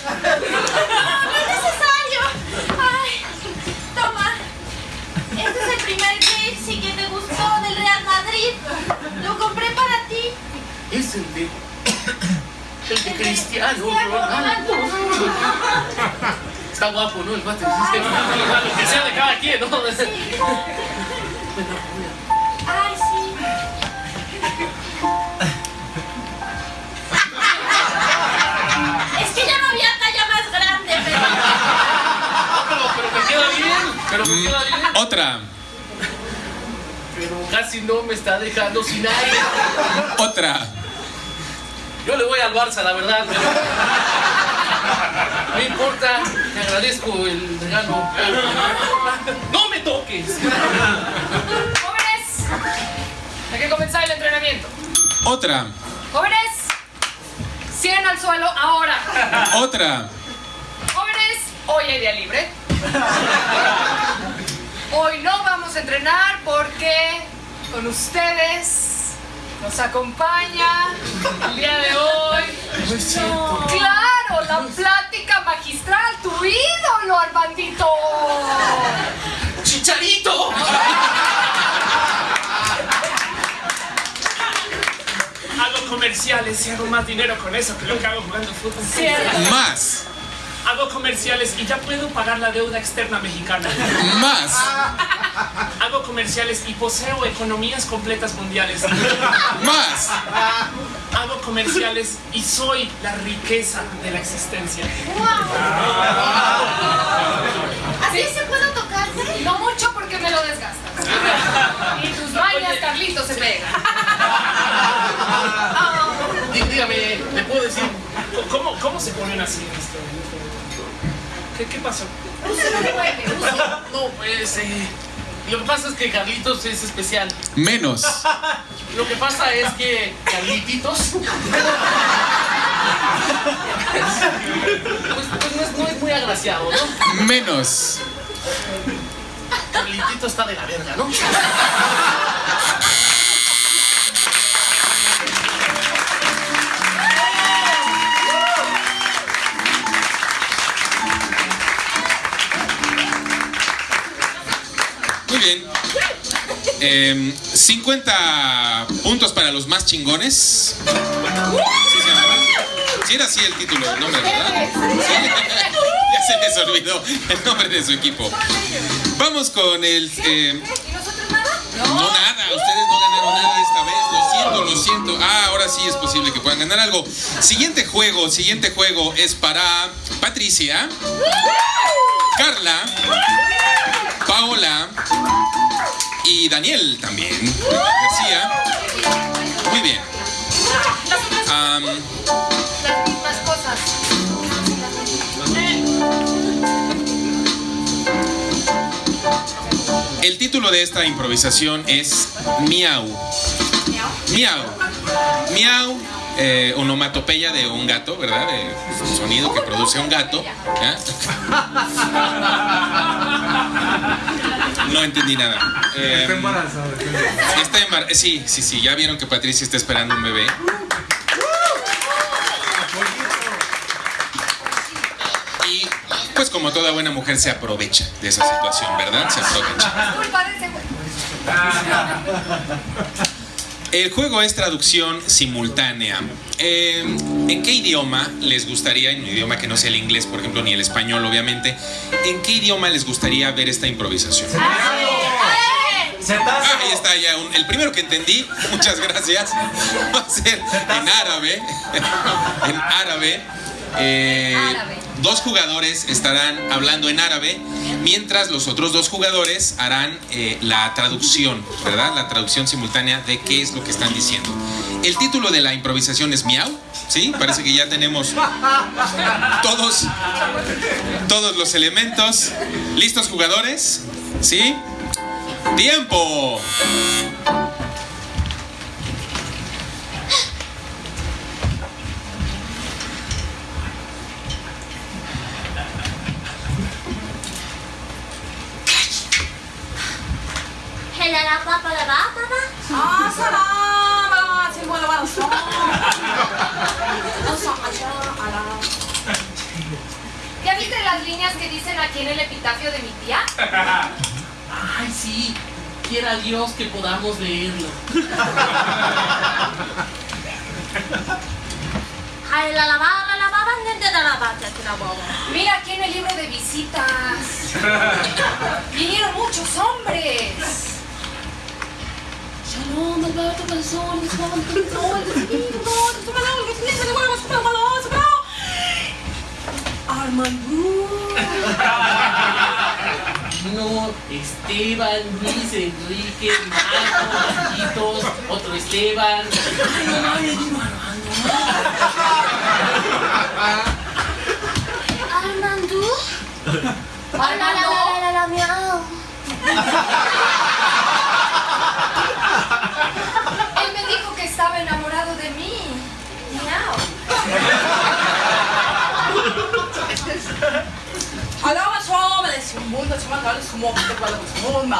S6: Este es el primer jersey que te gustó del Real Madrid. Lo compré para ti.
S5: Es el de. El de Cristiano Ronaldo. Está guapo, ¿no? El mate. Lo que sea de cada quien, ¿no? Bueno, bien. Pero me queda bien.
S4: Otra,
S5: Pero casi no me está dejando sin aire.
S4: otra,
S5: Yo le voy al Barça, la verdad, pero. No importa, te agradezco el regalo. ¡No me toques!
S8: Jóvenes, hay que comenzar el entrenamiento.
S4: otra,
S8: Jóvenes, 100 al suelo ahora.
S4: otra.
S8: Jóvenes, hoy hay día libre. Hoy no vamos a entrenar porque con ustedes nos acompaña el día de hoy. Claro, la plática magistral, tu ídolo, Armandito.
S5: ¡Chicharito!
S1: Hago comerciales y hago más dinero con eso que lo que hago jugando fútbol.
S8: Cierto.
S4: Más,
S1: Hago comerciales y ya puedo pagar la deuda externa mexicana.
S4: más,
S1: Hago comerciales y poseo economías completas mundiales.
S4: más,
S1: Hago comerciales y soy la riqueza de la existencia.
S6: ¿Así se puede tocarte?
S8: No mucho porque me lo desgastas. Y tus mañas, Carlitos, se pegan.
S5: Dí- Dígame, ¿le puedo decir?
S1: ¿Cómo, cómo se ponen así en este ¿Qué, ¿Qué pasó?
S5: No, pues. eh, lo que pasa es que Carlitos es especial.
S4: menos,
S5: Lo que pasa es que Carlititos. Pues, pues no, es, no es muy agraciado, ¿no?
S4: menos,
S5: Carlitito está de la verga, ¿no?
S4: Bien. Em, 50 puntos para los más chingones. ¿Sí era así el título, el nombre, ¿verdad? Ya se les olvidó el nombre de su equipo. Vamos con el... em,
S6: ¿Y nosotros nada?
S4: no nada, ustedes no ganaron nada esta vez, lo siento, lo siento. Ah, ahora sí es posible que puedan ganar algo. Siguiente juego, siguiente juego es para Patricia, Carla, Paola y Daniel también. García. Muy bien. Am,
S6: Las mismas cosas.
S4: el título de esta improvisación es Miau. Miau. Miau. eh, onomatopeya de un gato, ¿verdad? De sonido que produce un gato. ¿ya? No entendí nada. Eh,
S9: Está embarazado.
S4: Está embar- Sí, sí, sí, ya vieron que Patricia está esperando un bebé. Y pues como toda buena mujer se aprovecha de esa situación, ¿verdad? Se aprovecha.
S8: Culpa de ese güey.
S4: El juego es traducción simultánea. Eh, ¿En qué idioma les gustaría, en un idioma que no sea el inglés, por ejemplo, ni el español, obviamente, en qué idioma les gustaría ver esta improvisación? Ah, ahí está ya, un- el primero que entendí, muchas gracias, va a ser en árabe, en árabe. Eh,
S8: Árabe.
S4: Dos jugadores estarán hablando en árabe, mientras los otros dos jugadores harán eh, la traducción, ¿verdad? La traducción simultánea de qué es lo que están diciendo. El título de la improvisación es Miau, ¿sí? Parece que ya tenemos todos, todos los elementos. ¿Listos jugadores? ¿Sí? ¡Tiempo!
S6: que dicen aquí en el epitafio de mi tía?
S5: Ay, sí. Quiera Dios que podamos leerlo.
S6: Ay, la lavaba, la lavaba, de la lavaba, la Mira aquí en el libro de visitas. Vinieron muchos hombres. Shalom, Alberto, Calzón, Armando.
S5: No, Esteban, Luis, Enrique, Marco, Marquitos, otro Esteban. Ay, no mames, mi
S6: Armando. Armando. Él me dijo que estaba enamorado de mí. Miau.
S3: De su mundo, se llama como te puedo su mundo.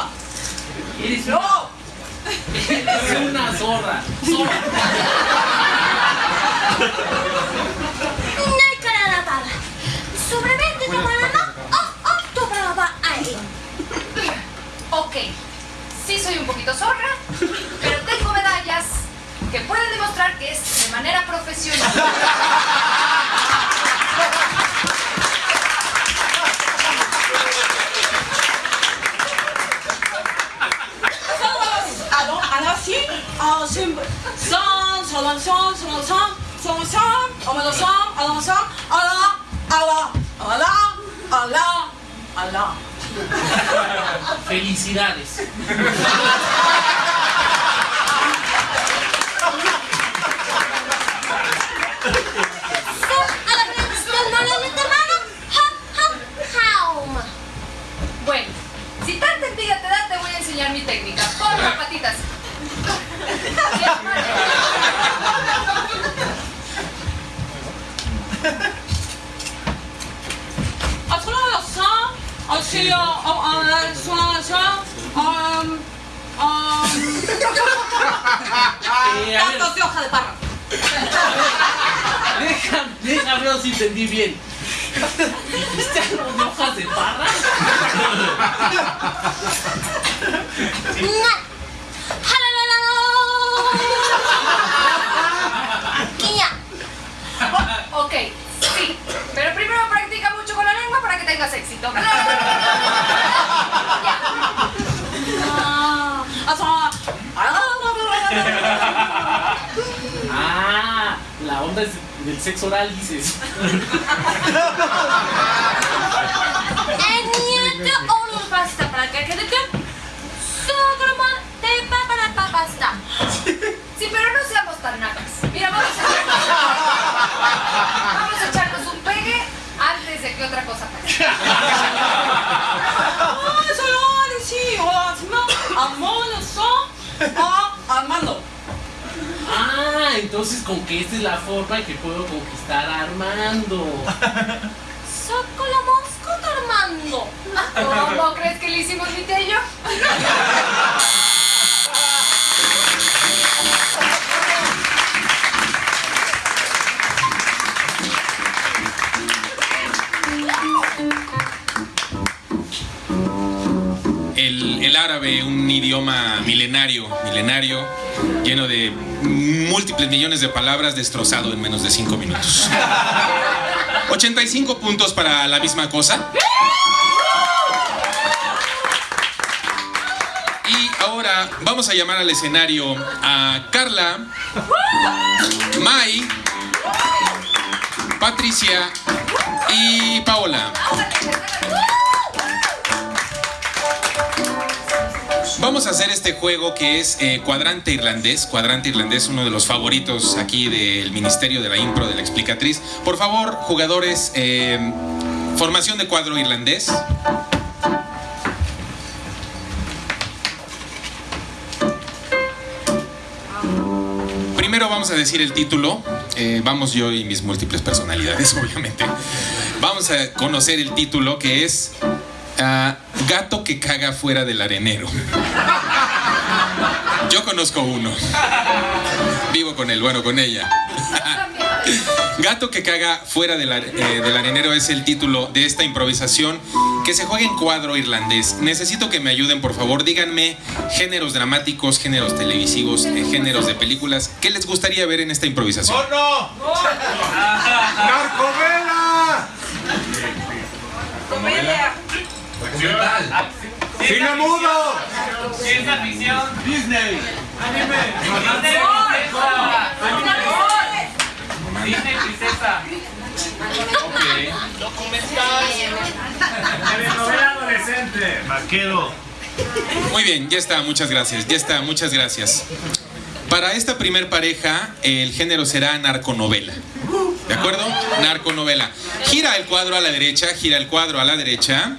S5: Eres no. Eres una zorra. Zorra.
S6: La bala. Sobremente tomará oh, oh, tu brava ahí. Ok, sí soy un poquito zorra, pero tengo medallas que pueden demostrar que es de manera profesional.
S5: Felicidades.
S6: A
S5: ver,
S3: tantos de hoja de parra.
S5: deja, ver si entendí bien. ¿Dijiste algo de hojas de parra?
S6: Ok, sí, pero primero practica mucho con la lengua para que tengas éxito.
S5: Ah, la onda es del sexo oral, dices. entonces con que esta es la forma en que puedo conquistar a Armando.
S6: Saco la mosca, Armando. ¿Cómo crees que le hicimos mi yo?
S4: El, el árabe, un idioma milenario, milenario, lleno de múltiples millones de palabras, destrozado en menos de 5 minutos. 85 puntos para la misma cosa. Y ahora vamos a llamar al escenario a Carla, Mai, Patricia y Paola. Vamos a hacer este juego que es eh, cuadrante irlandés. Cuadrante irlandés, uno de los favoritos aquí del Ministerio de la Impro de la Explicatriz. Por favor, jugadores, eh, formación de cuadro irlandés. Primero vamos a decir el título. Eh, vamos yo y mis múltiples personalidades, obviamente. Vamos a conocer el título que es ah, Gato que caga fuera del arenero. Yo conozco uno. Vivo con él, bueno, con ella. Gato que caga fuera del, eh, del arenero es el título de esta improvisación que se juega en cuadro irlandés. Necesito que me ayuden, por favor. Díganme géneros dramáticos, géneros televisivos, eh, géneros de películas. ¿Qué les gustaría ver en esta improvisación?
S10: ¡Porno! ¡Narcovela! ¡Cine mudo!
S1: Ciencia ficción.
S10: Disney.
S1: Disney princesa.
S10: Telenovela adolescente. Vaquero.
S4: Muy bien, ya está, muchas gracias. Ya está, muchas gracias. Para esta primer pareja, el género será narconovela. ¿De acuerdo? Narconovela. Gira el cuadro a la derecha, gira el cuadro a la derecha.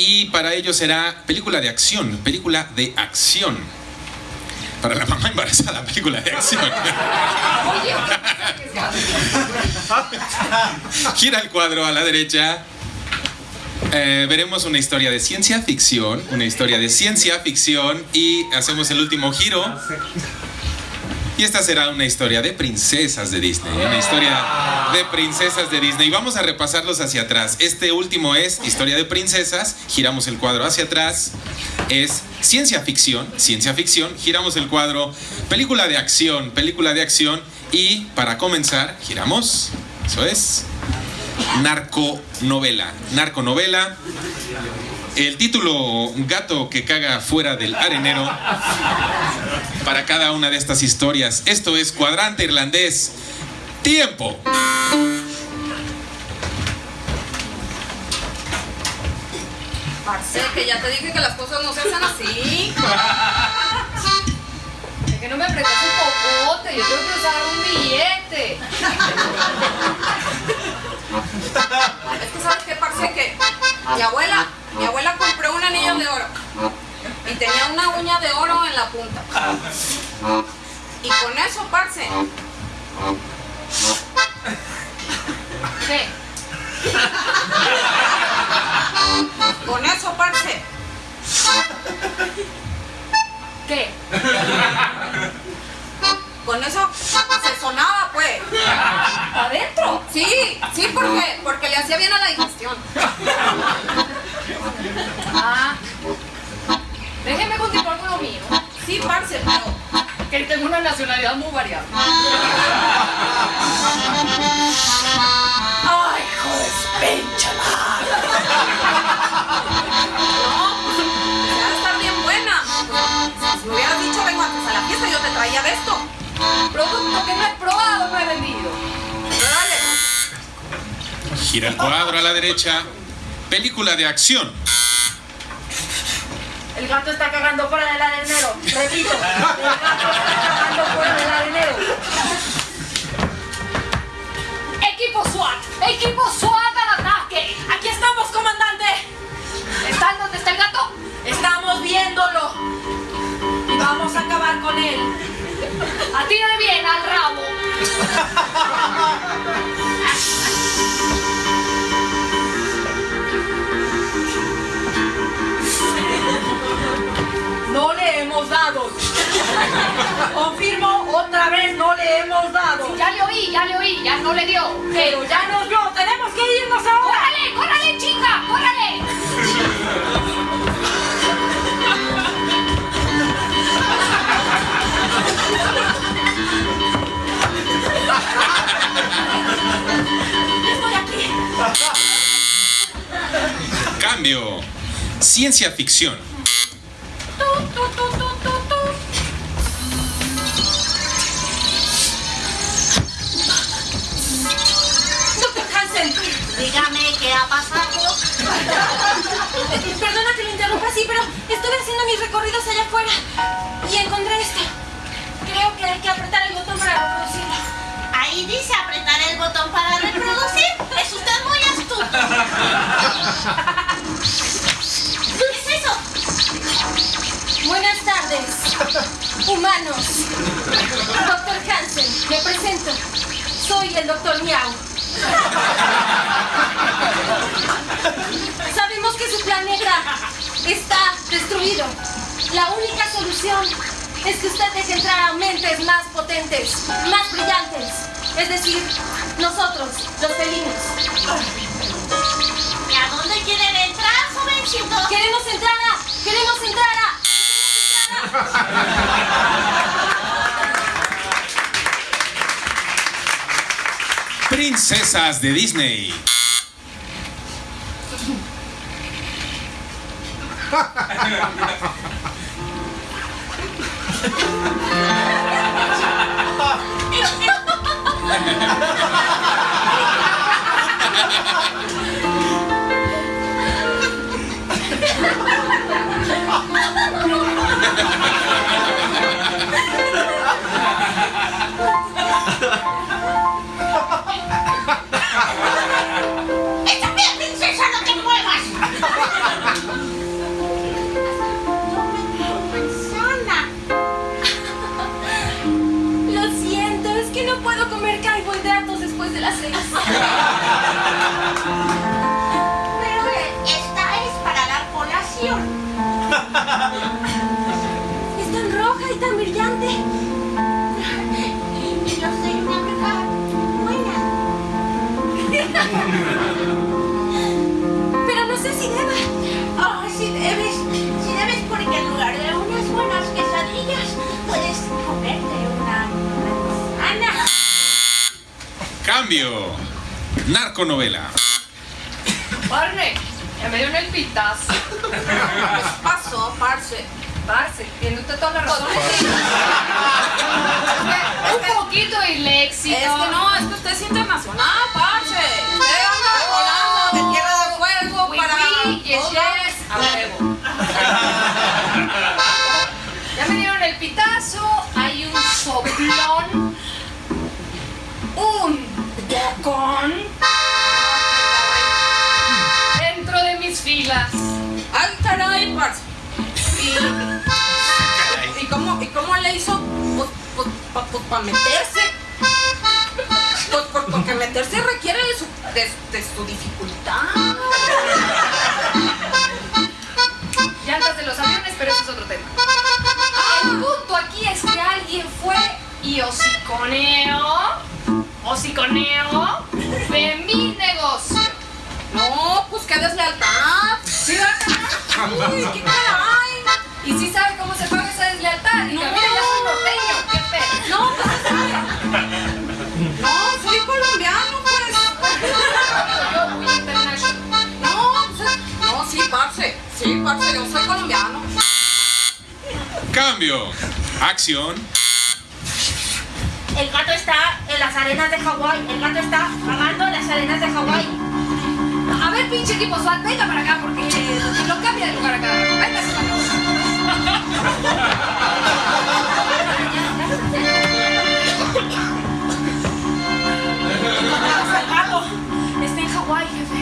S4: Y para ello será película de acción, película de acción. Para la mamá embarazada, película de acción. Gira el cuadro a la derecha. Eh, veremos una historia de ciencia ficción, una historia de ciencia ficción y hacemos el último giro. Y esta será una historia de princesas de Disney, una historia de princesas de Disney. Vamos a repasarlos hacia atrás. Este último es historia de princesas, giramos el cuadro hacia atrás. Es ciencia ficción, ciencia ficción, giramos el cuadro, película de acción, película de acción y para comenzar, giramos. Eso es narconovela. Narconovela. El título Gato que caga fuera del arenero para cada una de estas historias. Esto es Cuadrante Irlandés. Tiempo.
S11: Parce, que ya te dije que las cosas no se hacen así.
S8: Es que no me prestas un popote, yo tengo que usar un billete.
S11: Es que sabes qué, parce, que mi abuela, mi abuela compró un anillo de oro y tenía una uña de oro en la punta. Y con eso, parce,
S8: ¿Qué?
S11: con eso, parce,
S8: ¿Qué?
S11: Con eso se sonaba, pues.
S8: ¿Adentro?
S11: Sí, sí, porque, porque le hacía bien a la digestión.
S8: Ah. Déjeme continuar con lo mío.
S11: Sí, parce, pero
S8: Que tengo una nacionalidad muy variable. ¡Ay, hijo de pinche
S11: ya estar bien buena. Si me hubieras dicho vengo antes a la fiesta, yo te traía de esto.
S8: Producto que no he probado, no he vendido.
S11: Pero dale.
S4: Gira el cuadro a la derecha. Película de acción.
S8: El gato está cagando fuera del arenero. Repito, el gato está cagando fuera del arenero. Equipo SWAT, equipo SWAT al ataque.
S6: Aquí estamos, comandante.
S8: ¿Están donde está el gato?
S6: Estamos viéndolo. Y vamos a acabar con él.
S8: Atire bien al rabo.
S6: No le hemos dado. Confirmo, otra vez no le hemos dado.
S8: Ya le oí, ya le oí, ya no le dio.
S6: Pero ya nos dio. Tenemos que irnos ahora.
S8: ¡Córrale, córrale, chica! ¡Córrale!
S6: Estoy aquí.
S4: Cambio. Ciencia ficción.
S6: Doctor Hansen.
S11: Dígame qué ha pasado.
S6: Perdona que lo interrumpa así, pero estuve haciendo mis recorridos allá afuera y encontré esto. Creo que hay que apretar el botón para reproducirlo.
S7: Ahí dice apretar el botón para reproducir. Es usted muy astuto. ¿Qué es eso?
S6: Buenas tardes, humanos. Doctor Hansen, me presento. Soy el doctor Miau. Sabemos que su planeta está destruido. La única solución es que usted deje entrar a mentes más potentes, más brillantes,
S7: Es decir, nosotros, los felinos. ¿Y a dónde quieren entrar, jovencito?
S6: ¡Queremos entrada! ¡Queremos entrada!
S4: Princesas de Disney.
S6: ハハハハ! Las seis.
S7: Pero esta es para la colación.
S6: Es tan roja y tan brillante.
S7: Y yo soy una bruja buena.
S4: Cambio. Narconovela.
S8: Barney, ya me dio el pitazo.
S11: Pasó, parce.
S8: Parce, tiene usted toda la razón. Un poquito disléxico.
S11: Es que no, es que usted es internacional, parce. Usted anda volando de tierra de fuego
S8: Oui,
S11: para.
S8: oui, yes, yes, a huevo. Ya me dieron el pitazo, hay un soplón, un bocón dentro de mis filas.
S11: Ay, caray, parce. ¿Y, y, cómo, ¿Y cómo le hizo? Pues, pues, pa- pues, para meterse. Pues, pues, porque meterse requiere de su, de, de su dificultad.
S8: Llantas de los aviones, pero eso es otro tema. El punto aquí es que alguien fue y hociconeó, hociconeó de mi negocio.
S11: No, pues qué deslealtad. Uy, qué caray.
S8: Y sí sabe cómo se paga esa deslealtad. Y
S11: No.
S8: mira, ya soy norteño, qué pedo.
S11: No, pues. No, soy colombiano, pues.
S8: Yo muy international.
S11: No, pues, no, sí, parce. Sí, parce, yo soy colombiano.
S4: Cambio. Acción.
S7: El gato está en las arenas de Hawái. El gato está vagando en las arenas de Hawái.
S8: A ver, pinche equipo SWAT, venga para acá porque lo cambia de lugar acá. Venga,
S11: El gato está en Hawái, jefe.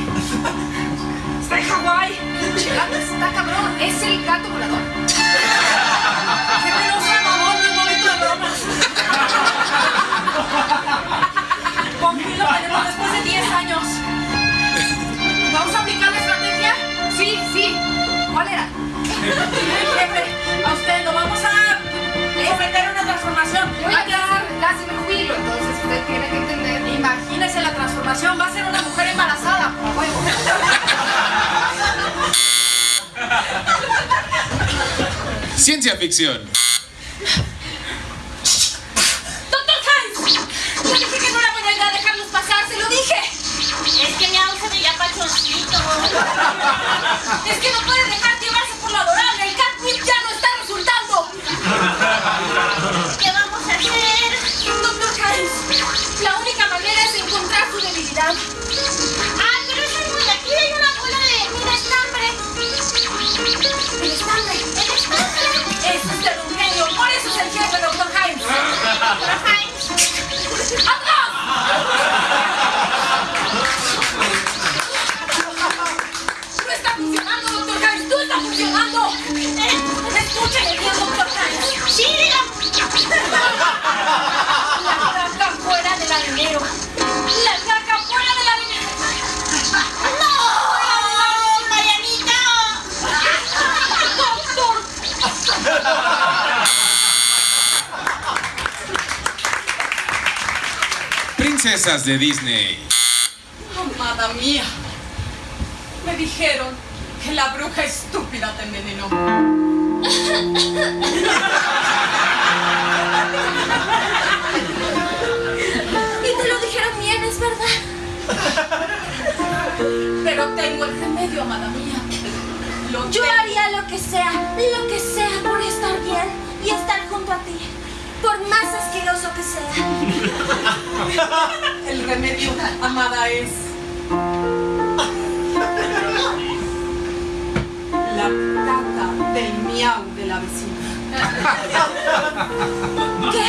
S11: Está en Hawái.
S8: Pinche gato está cabrón. Es el gato volador.
S11: A usted lo vamos a someter a una transformación.
S8: Yo ya casi, casi me jubilo, entonces usted tiene que entender.
S11: Imagínese la transformación, va a ser una mujer embarazada. A huevo.
S4: Ciencia ficción.
S6: ¡Doctor Hans! Le dije que no era buena idea dejarlos pasar, se lo dije.
S7: Es que mi auto se veía pachoncito.
S6: Es que no puede
S7: ¿Qué vamos a hacer?
S6: Doctor Hans, la única manera es encontrar su debilidad.
S7: Ah, pero esa no es. Aquí hay una bola de un estambre.
S6: El estambre.
S7: El estambre.
S6: Es usted un genio, por eso es el jefe, doctor Hans.
S7: Pero Heinz,
S4: Princesas de Disney.
S11: Amada mía, me dijeron que la bruja estúpida te envenenó.
S6: Y te lo dijeron bien, es verdad.
S11: Pero tengo el remedio, amada mía. Lo
S6: Yo haría lo que sea, lo que sea por estar bien y estar junto a ti. Por más asqueroso que sea.
S11: El remedio, amada, es. La caca del miau de la vecina.
S6: ¿Qué?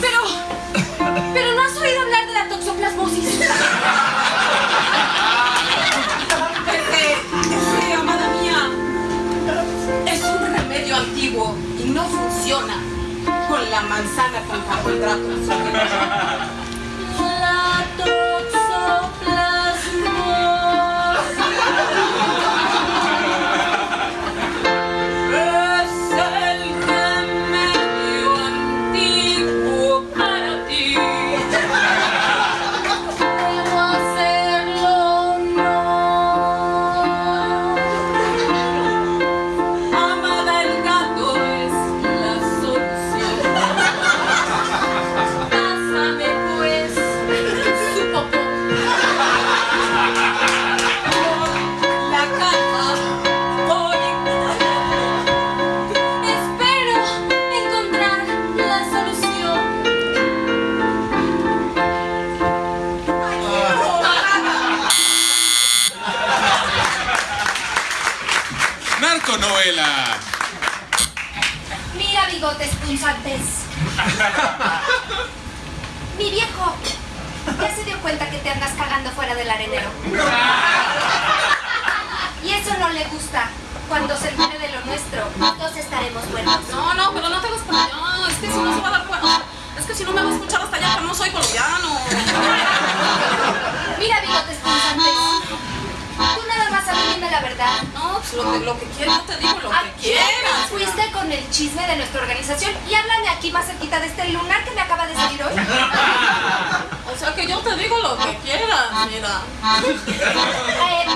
S6: Pero. Pero no has oído hablar de la toxoplasmosis.
S11: La manzana con carbohidratos.
S6: punzantes. Mi viejo ya se dio cuenta que te andas cagando fuera del arenero. Y eso no le gusta. Cuando se entere de lo nuestro, todos estaremos buenos.
S11: No, no, pero no te hagas para allá. Es que si no se va a dar cuenta. Es que si no me va a escuchar hasta allá, no soy colombiano.
S6: Mira, bigotes punzantes. Tú nada más a mí dime la verdad.
S11: No, pues lo que, lo que quieras, yo te digo lo
S6: ¿A
S11: que
S6: quién
S11: quieras.
S6: fuiste con el chisme de nuestra organización? Y háblame aquí más cerquita de este lunar que me acaba de salir hoy.
S11: O sea que yo te digo lo que quieras, mira.
S6: Eh,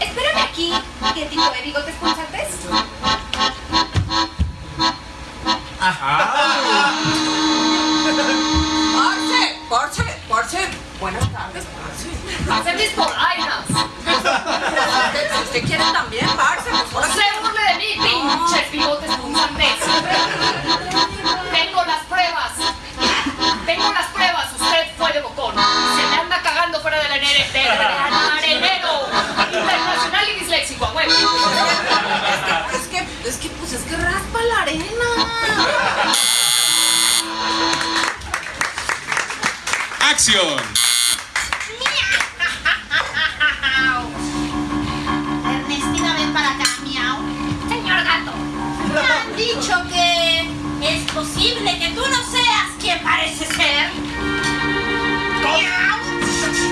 S6: espérame aquí. ¿Qué tipo de bigotes punzantes?
S11: Parce, parce, parce. Buenas tardes, parce.
S8: Hacen mis polainas.
S11: Usted quiere también, parce, pues
S8: se burle de mí, pinches bigotes punzantes. Tengo las pruebas. Tengo las pruebas. Usted fue de bocón. Se me anda cagando fuera del arenero. Internacional y disléxico, a huevo.
S11: Es que, es que, pues es que raspa la arena.
S4: Acción.
S7: Parece ser. Miau.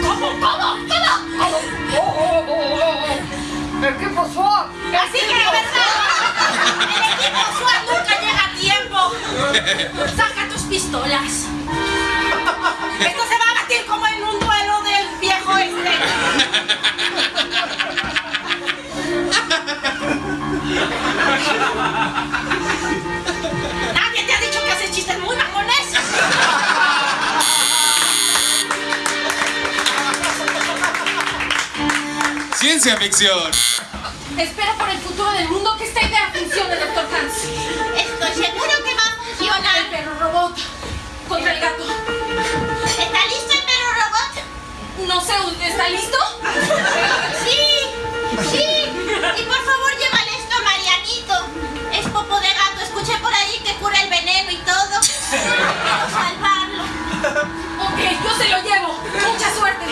S8: ¿Cómo? ¿Cómo? ¿Cómo? Oh, oh, oh, oh, oh. ¿Qué pasó?
S7: Así que, ¿verdad? El equipo SWAT nunca llega a tiempo. Saca tus pistolas. Esto se va a batir como en un duelo del viejo este. Nadie te ha dicho que haces chistes muy mamones.
S4: Ciencia ficción.
S6: Espera por el futuro del mundo que esta idea funcione, doctor Hans.
S7: Estoy seguro que va a
S6: El
S7: funcionar.
S6: perro robot contra el gato.
S7: ¿Está listo el perro robot?
S6: No sé, ¿está listo?
S7: Sí, sí. Y por favor, llévale esto a Marianito. Es popo de gato. Escuché por ahí que cura el veneno y todo. Quiero salvarlo.
S6: Ok, yo se lo llevo. Mucha suerte.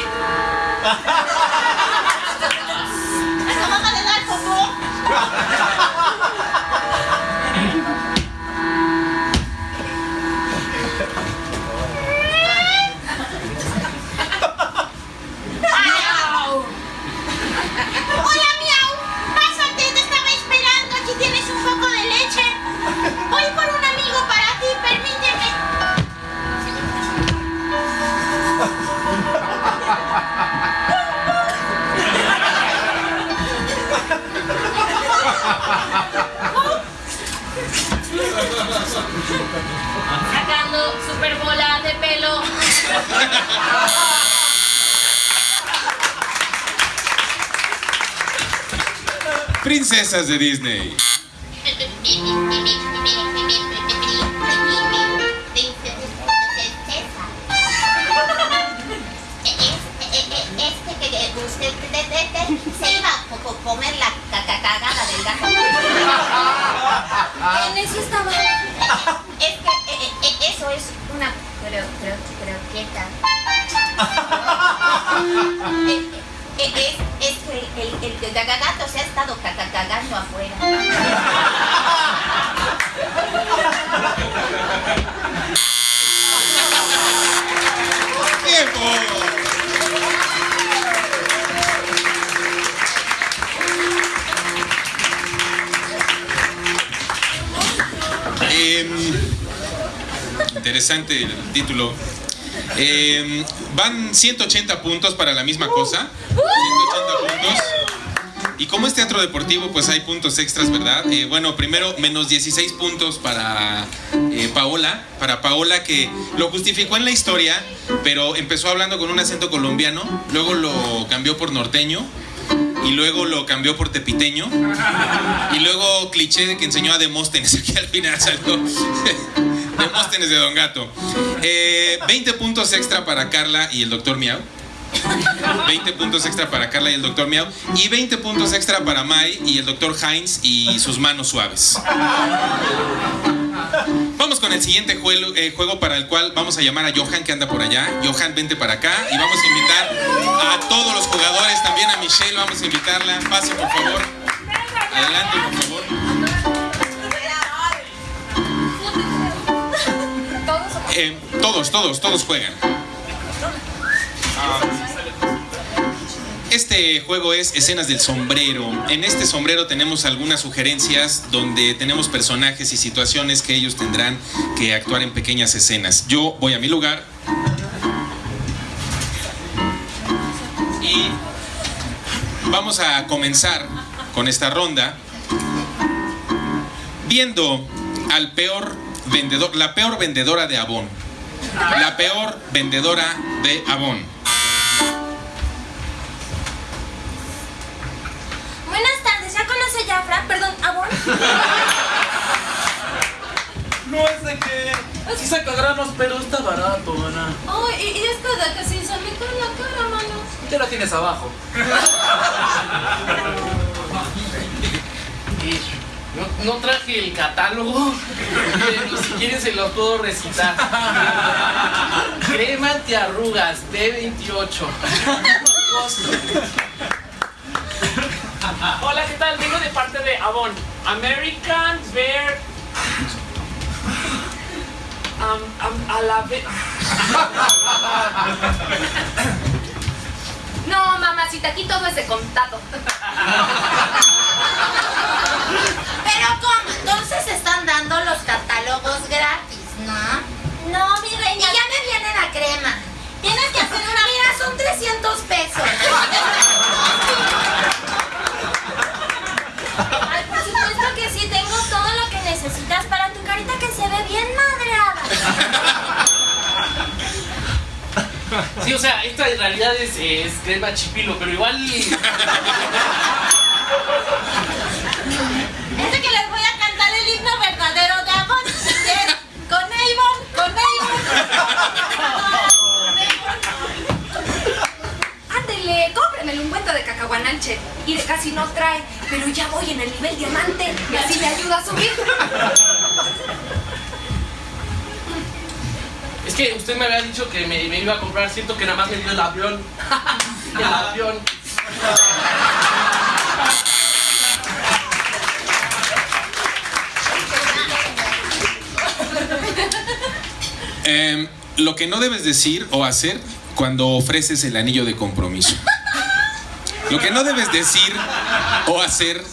S7: Sacando super bolas de pelo.
S4: Princesas de Disney.
S6: En eso estaba.
S12: Es que eh, eh, eso es una cro, cro, croqueta. Eh, eh, eh, es, es que el, el, el gagato se ha estado cagando afuera.
S4: Interesante el título. Em, van 180 puntos para la misma cosa. 180 puntos. Y como es teatro deportivo, pues hay puntos extras, ¿verdad? Eh, bueno, primero, menos 16 puntos para eh, Paola. Para Paola que lo justificó en la historia, pero empezó hablando con un acento colombiano, luego lo cambió por norteño, y luego lo cambió por tepiteño, y luego cliché de que enseñó a Demóstenes, aquí al final salió Demóstenes de Don Gato. Eh, 20 puntos extra para Carla y el doctor Miau. 20 puntos extra para Carla y el doctor Miau. Y 20 puntos extra para Mai y el doctor Heinz y sus manos suaves. Vamos con el siguiente juego, eh, juego para el cual vamos a llamar a Johan que anda por allá. Johan, vente para acá y vamos a invitar a todos los jugadores, también a Michelle, vamos a invitarla. Pase, por favor. Adelante, por favor. Eh, todos, todos, todos juegan. Este juego es Escenas del Sombrero. En este sombrero tenemos algunas sugerencias donde tenemos personajes y situaciones que ellos tendrán que actuar en pequeñas escenas. Yo voy a mi lugar. Y vamos a comenzar con esta ronda viendo al peor vendedor, la peor vendedora de Avon. La peor vendedora de Avon.
S6: Buenas tardes, ¿ya conoce Jafra? Perdón, ¿Abón?
S5: No es de que. Sí saca granos, pero está barato, Ana.
S6: Oh, y, y esto de que sin salir con la cara, mano.
S5: Ya la tienes abajo. No, no traje el catálogo, pero si quieren se los puedo recitar. Crema antiarrugas B28. Costo.
S13: Hola, ¿qué tal? Vengo de parte de Avon. American Bear. Um, um, a la ve-
S6: No, mamacita, aquí todo es de contado.
S12: dando los catálogos gratis, ¿no?
S6: No, mi reina.
S12: Y ya me viene la crema.
S6: Tienes que hacer una.
S12: Mira, son 300 pesos.
S6: Ay, por supuesto que sí, tengo todo lo que necesitas para tu carita que se ve bien madreada.
S5: Sí, o sea, esta en realidad es, es crema chipilo, pero igual.
S6: Y de casi no trae, pero ya voy en el nivel diamante y así me ayuda a subir.
S5: Es que usted me había dicho que me, me iba a comprar, siento que nada más me dio el avión. el avión.
S4: Em, lo que no debes decir o hacer cuando ofreces el anillo de compromiso. Lo que no debes decir o hacer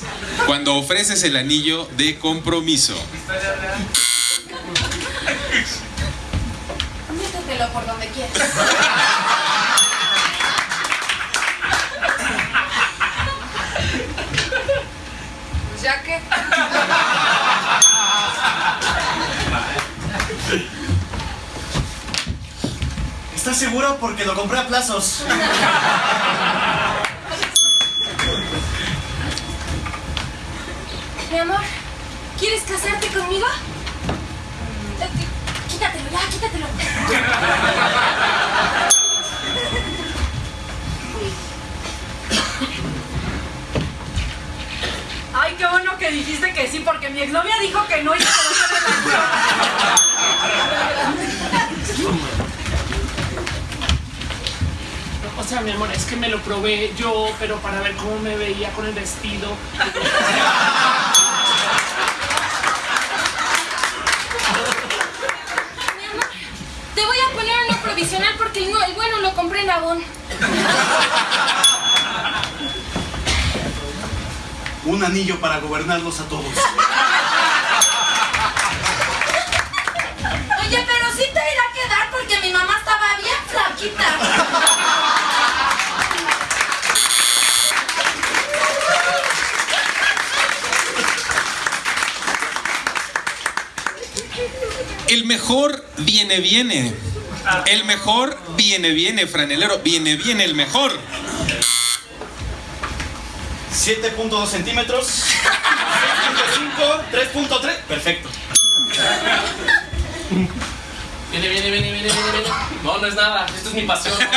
S4: cuando ofreces el anillo de compromiso.
S6: Métetelo por donde quieras. Pues ya que.
S10: ¿Estás seguro? Porque lo compré a plazos.
S6: Mi amor, ¿quieres casarte conmigo? Quítatelo, ya, quítatelo.
S7: Ay, qué bueno que dijiste que sí, porque mi exnovia dijo que no y se
S13: O sea, mi amor, es que me lo probé yo, pero para ver cómo me veía con el vestido.
S6: Te voy a poner uno provisional porque el, no- el bueno lo compré en Avon.
S10: Un anillo para gobernarlos a todos.
S7: Oye, pero sí te irá a quedar porque mi mamá estaba bien flaquita.
S4: El mejor viene, viene. El mejor viene, viene, franelero. Viene, viene el mejor.
S10: 7.2 centímetros. 6.5, 3.3. Perfecto.
S5: Viene, viene, viene, viene, viene, viene. No, no es nada. Esto es mi pasión.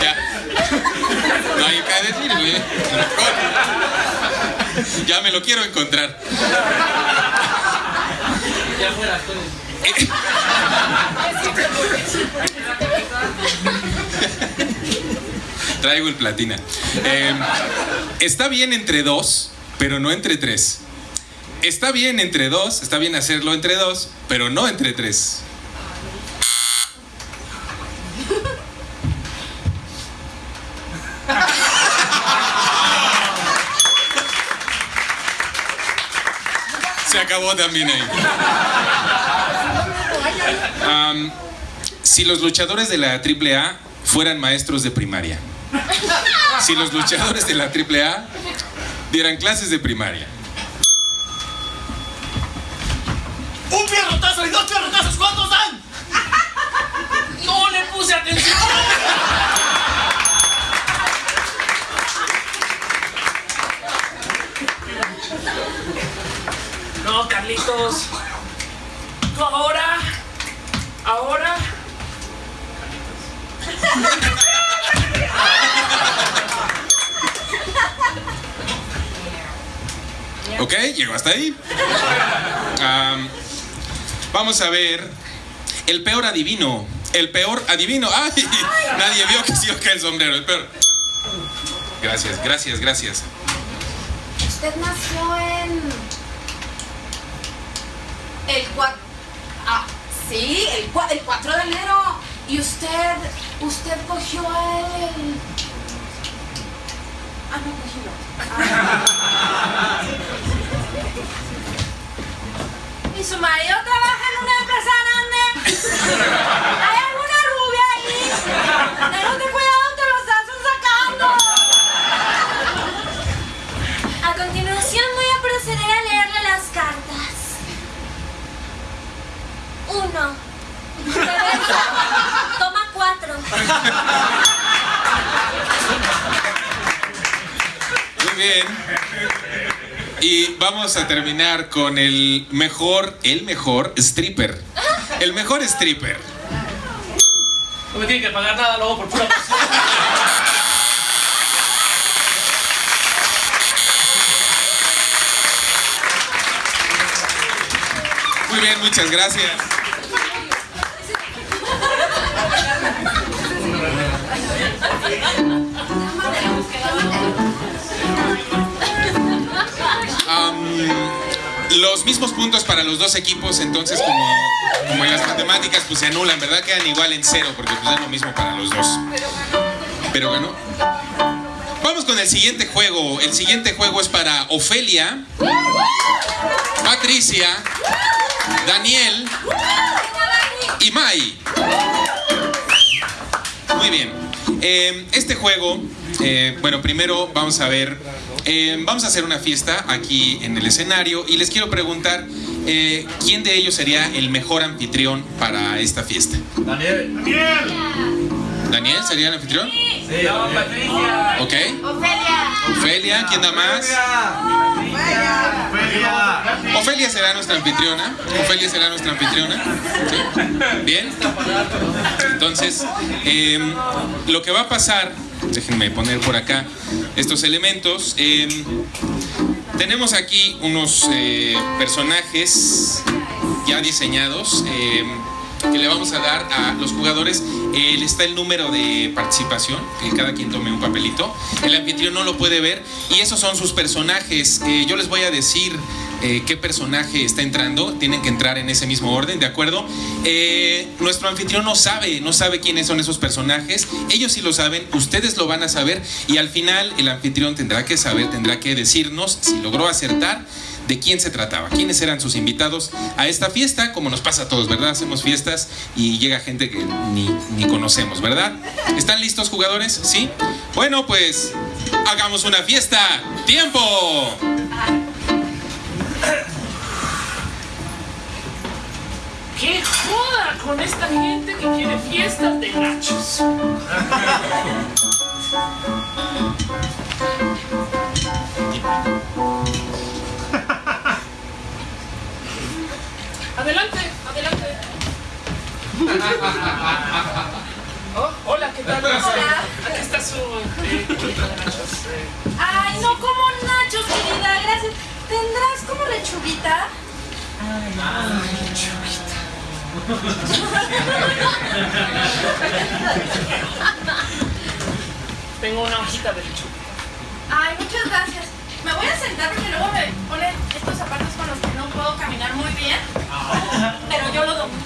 S4: Ya. No hay que decir, güey. Mejor. Ya me lo quiero encontrar.
S5: Ya fuera, estoy.
S4: Traigo el platina. Eh, está bien entre dos, pero no entre tres. Está bien entre dos, está bien hacerlo entre dos, pero no entre tres. Si los luchadores de la AAA fueran maestros de primaria. Si los luchadores de la AAA dieran clases de primaria.
S13: Tú ahora. Ahora.
S4: ¿Ok? Llegó hasta ahí. Am, vamos a ver. El peor adivino. El peor adivino. ¡Ay! Nadie vio que a caer el sombrero. El peor. Gracias, gracias, gracias.
S6: Usted nació en.
S7: El 4. Ah, sí, el, cua- el 4 de enero.
S6: Y usted. Usted cogió el.
S7: Ah, no, cogí no. ¿Y su marido trabaja en una empresa grande? ¿Hay alguna rubia ahí? Cuidado, te
S6: Uno. Reversa. Toma cuatro.
S4: Muy bien. Y vamos a terminar con el mejor, el mejor stripper. El mejor stripper.
S5: No me tienen que pagar nada luego por pura pasión.
S4: Muy bien, muchas gracias. Los mismos puntos para los dos equipos, entonces como, como en las matemáticas pues se anulan, ¿verdad? Quedan igual en cero porque pues es lo mismo para los dos. Pero ganó. Vamos con el siguiente juego. El siguiente juego es para Ofelia, Patricia, Daniel y Mai. Muy bien. Eh, este juego, eh, bueno, primero vamos a ver, eh, vamos a hacer una fiesta aquí en el escenario y les quiero preguntar eh, quién de ellos sería el mejor anfitrión para esta fiesta.
S10: Daniel. Daniel.
S4: ¿Daniel sería el anfitrión?
S10: Sí, no, Patricia.
S4: Ok.
S14: Ofelia.
S4: Ofelia, ¿quién da más?
S10: Ofelia.
S4: Será nuestra anfitriona. Ofelia será nuestra anfitriona. Bien. Entonces, eh, lo que va a pasar, déjenme poner por acá estos elementos. eh, tenemos aquí unos eh, personajes ya diseñados. eh, que le vamos a dar a los jugadores. Eh, está el número de participación, que cada quien tome un papelito. El anfitrión no lo puede ver y esos son sus personajes. Eh, yo les voy a decir eh, qué personaje está entrando. Tienen que entrar en ese mismo orden, ¿de acuerdo? Eh, nuestro anfitrión no sabe, no sabe quiénes son esos personajes. Ellos sí lo saben, ustedes lo van a saber y al final el anfitrión tendrá que saber, tendrá que decirnos si logró acertar de quién se trataba, quiénes eran sus invitados a esta fiesta, como nos pasa a todos, ¿verdad? Hacemos fiestas y llega gente que ni, ni conocemos, ¿verdad? ¿Están listos jugadores? ¿Sí? Bueno, pues hagamos una fiesta. ¡Tiempo!
S1: ¡Qué joda con esta gente que quiere fiestas de gachos! Adelante, adelante. Oh, hola, ¿qué tal?
S3: Hola.
S1: Aquí está su eh, nachos. eh.
S3: Ay, no como nachos, querida, gracias. ¿Tendrás como lechuguita?
S1: Tengo una hojita de lechuga.
S3: Ay, muchas gracias. Me voy a sentar porque luego me ponen estos zapatos con los que no puedo caminar muy bien. Pero yo lo domino.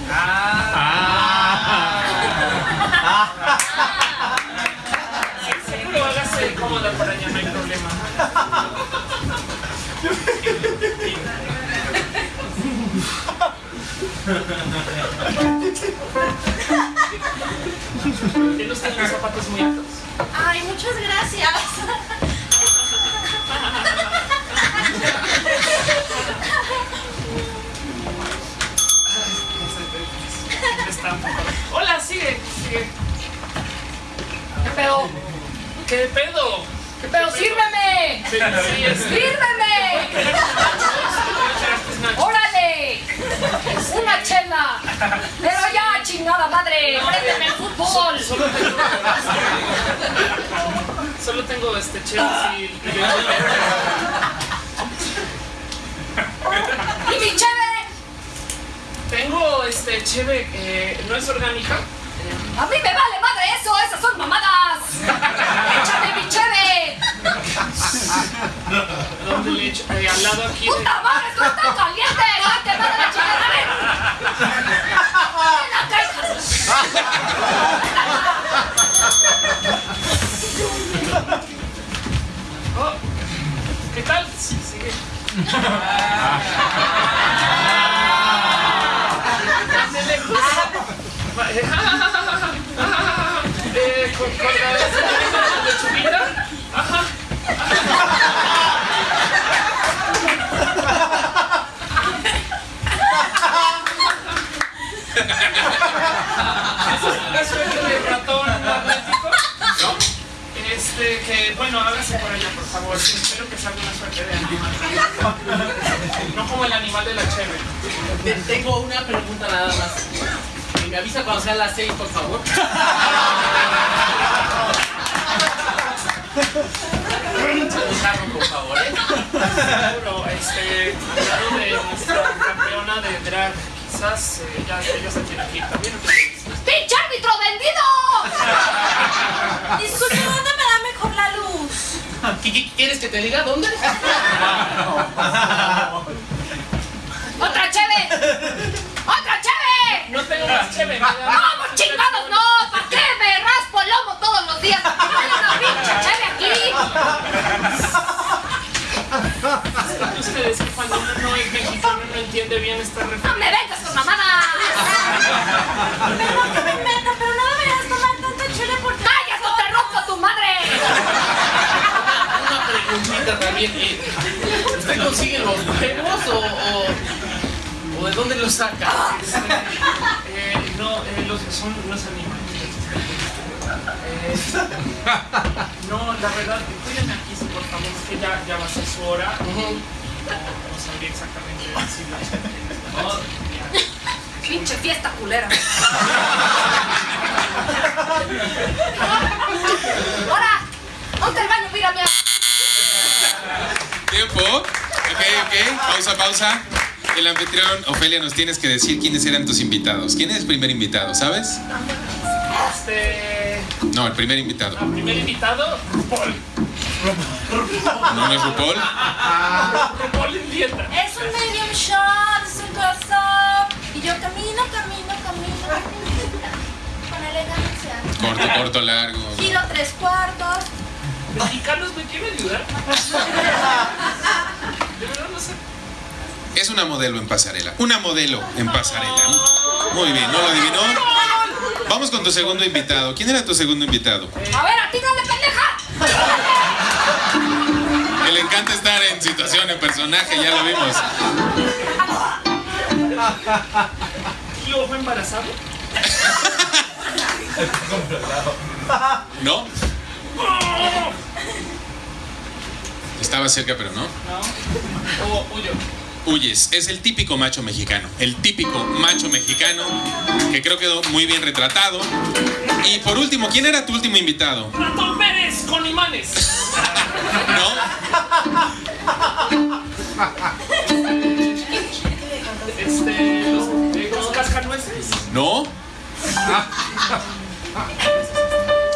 S1: Sí, seguro hágase cómoda por allá, no hay problema. Los zapatos muy altos.
S3: Ay, muchas gracias.
S1: Está un poco- Hola, sigue, sigue.
S8: ¿Qué pedo?
S1: ¿Qué pedo?
S8: ¿Qué pedo? ¡Sírveme!
S1: Sí, sí, es-
S8: ¡Sírveme! ¡Órale! ¡Una chela! ¡Pero ya, chingada madre! ¡Préndeme el fútbol!
S1: Solo tengo, solo tengo este Chelsea y
S8: ¡Y mi cheve!
S1: Tengo este cheve eh, no es orgánica.
S8: ¡A mí me vale madre eso! ¡Esas son mamadas! ¡Échame mi cheve!
S1: ¿Dónde le echo? Eh, al lado aquí. de-
S8: ¡Puta madre! ¡Esto está caliente! ¡Date madre la hijas!
S1: Oh, ¿Qué tal? Sí, sigue. Eh, con, con la de ratón atlético. Este, bueno, hágase por allá, por favor. Espero que salga una suerte de animal. No como el animal de la chévere.
S5: Tengo una pregunta nada más. Me avisa cuando sean las seis, por favor. Por favor, ¿eh?
S1: Seguro, este, hablando de nuestra campeona de drag, quizás eh, ya ella se tiene que ir también.
S8: ¡Pinche árbitro vendido!
S3: Disculpe, ¿dónde me da mejor la luz?
S5: ¿Qué- qué- ¿Quieres que te diga dónde?
S8: ¡Otra cheve!
S1: es chévere.
S8: ¡No, chingados no! ¿Para qué me raspo el lomo todos los días? ¡Dale una pinche chévere aquí!
S1: Ustedes que cuando uno no es mexicano no entiende bien esta referencia.
S8: ¡No me vengas con mamadas!
S3: Perdón que me meta, pero no deberías tomar tanto chile porque...
S8: ¡Cállate o te
S5: rompo a tu madre! Una preguntita también. Eh, ¿Usted consigue los huevos o...? o o de dónde los saca?
S1: Eh, no, eh, los, son los animales. Eh, no, la verdad, cuídenme aquí, sí, por favor, es que ya, ya va a ser su hora. No, no sabría exactamente.
S8: Pinche fiesta culera. Ahora, ponte el baño, mírame.
S4: Tiempo. Ok, ok. Pausa, pausa. El anfitrión, Ofelia, nos tienes que decir quiénes eran tus invitados. ¿Quién es el primer invitado, sabes?
S1: Este.
S4: No, el primer invitado.
S1: El primer invitado, RuPaul.
S4: ¿No, no es RuPaul?
S1: RuPaul en dieta.
S11: Es un medium shot, es un close-up. Y yo camino, camino, camino, camino. Con elegancia.
S4: Corto, corto, largo.
S11: Giro tres cuartos.
S1: ¿Mexicanos me quieren ayudar? De verdad no sé.
S4: Es una modelo en pasarela. Una modelo en pasarela. Muy bien, ¿no lo adivinó? Vamos con tu segundo invitado. ¿Quién era tu segundo invitado?
S8: A ver, a ti no me pendeja.
S4: Que le encanta estar en situación, en personaje, ya lo vimos.
S1: ¿Tío fue embarazado?
S4: ¿No? Estaba cerca, pero no.
S1: No. O huyo.
S4: Huyes. Es el típico macho mexicano. El típico macho mexicano que creo quedó muy bien retratado. Y por último, ¿quién era tu último invitado?
S1: Ratón Pérez con imanes. Este. Los, los cascanueces.
S4: ¿No?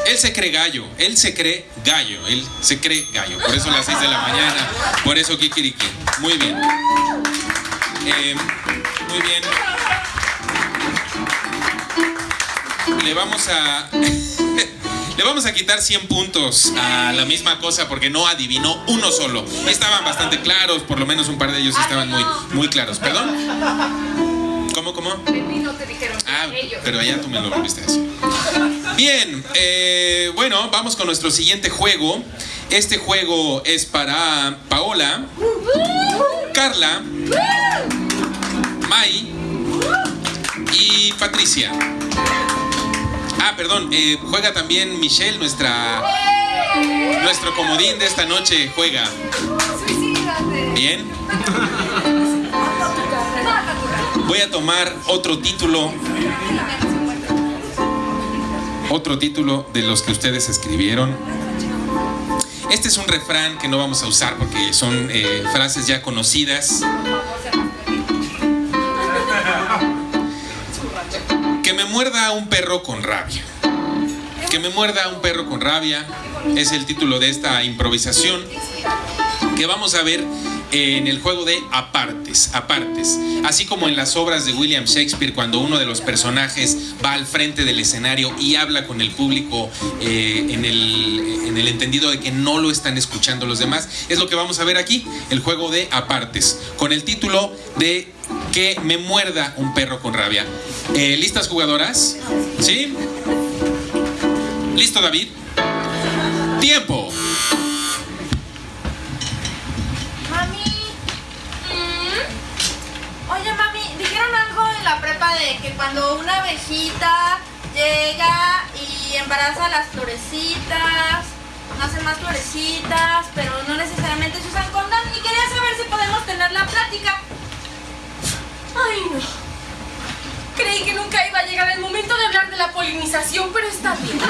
S4: Él se cree gallo, él se cree gallo, él se cree gallo. Por eso a las 6 de la mañana, por eso Kikiriki. Muy bien. Eh, muy bien. Le vamos a. Le vamos a quitar 100 puntos a la misma cosa porque no adivinó uno solo. Estaban bastante claros, por lo menos un par de ellos estaban muy, muy claros. ¿Perdón? ¿Cómo, cómo?
S8: Te dijeron.
S4: Ah, pero allá tú me lo volviste a decir. Bien, eh, bueno, vamos con nuestro siguiente juego. Este juego es para Paola, Carla, Mai y Patricia. Ah, perdón, eh, juega también Michelle, nuestra, nuestro comodín de esta noche. Juega. Bien. Voy a tomar otro título, otro título de los que ustedes escribieron. Este es un refrán que no vamos a usar porque son eh, frases ya conocidas. Que me muerda un perro con rabia. Que me muerda un perro con rabia es el título de esta improvisación que vamos a ver en el juego de apartes, apartes, así como en las obras de William Shakespeare cuando uno de los personajes va al frente del escenario y habla con el público eh, en, el, en el entendido de que no lo están escuchando los demás, es lo que vamos a ver aquí, el juego de apartes, con el título de que me muerda un perro con rabia. Eh, ¿Listas jugadoras? ¿Sí? ¿Listo David? Tiempo.
S11: Mami. mm, Oye, mami, dijeron algo de que cuando una abejita llega y embaraza las florecitas, nacen más florecitas, pero no necesariamente se usan condón. Y quería saber si podemos tener la plática.
S6: Ay, no. Creí que nunca iba a llegar el momento de hablar de la polinización, pero está bien.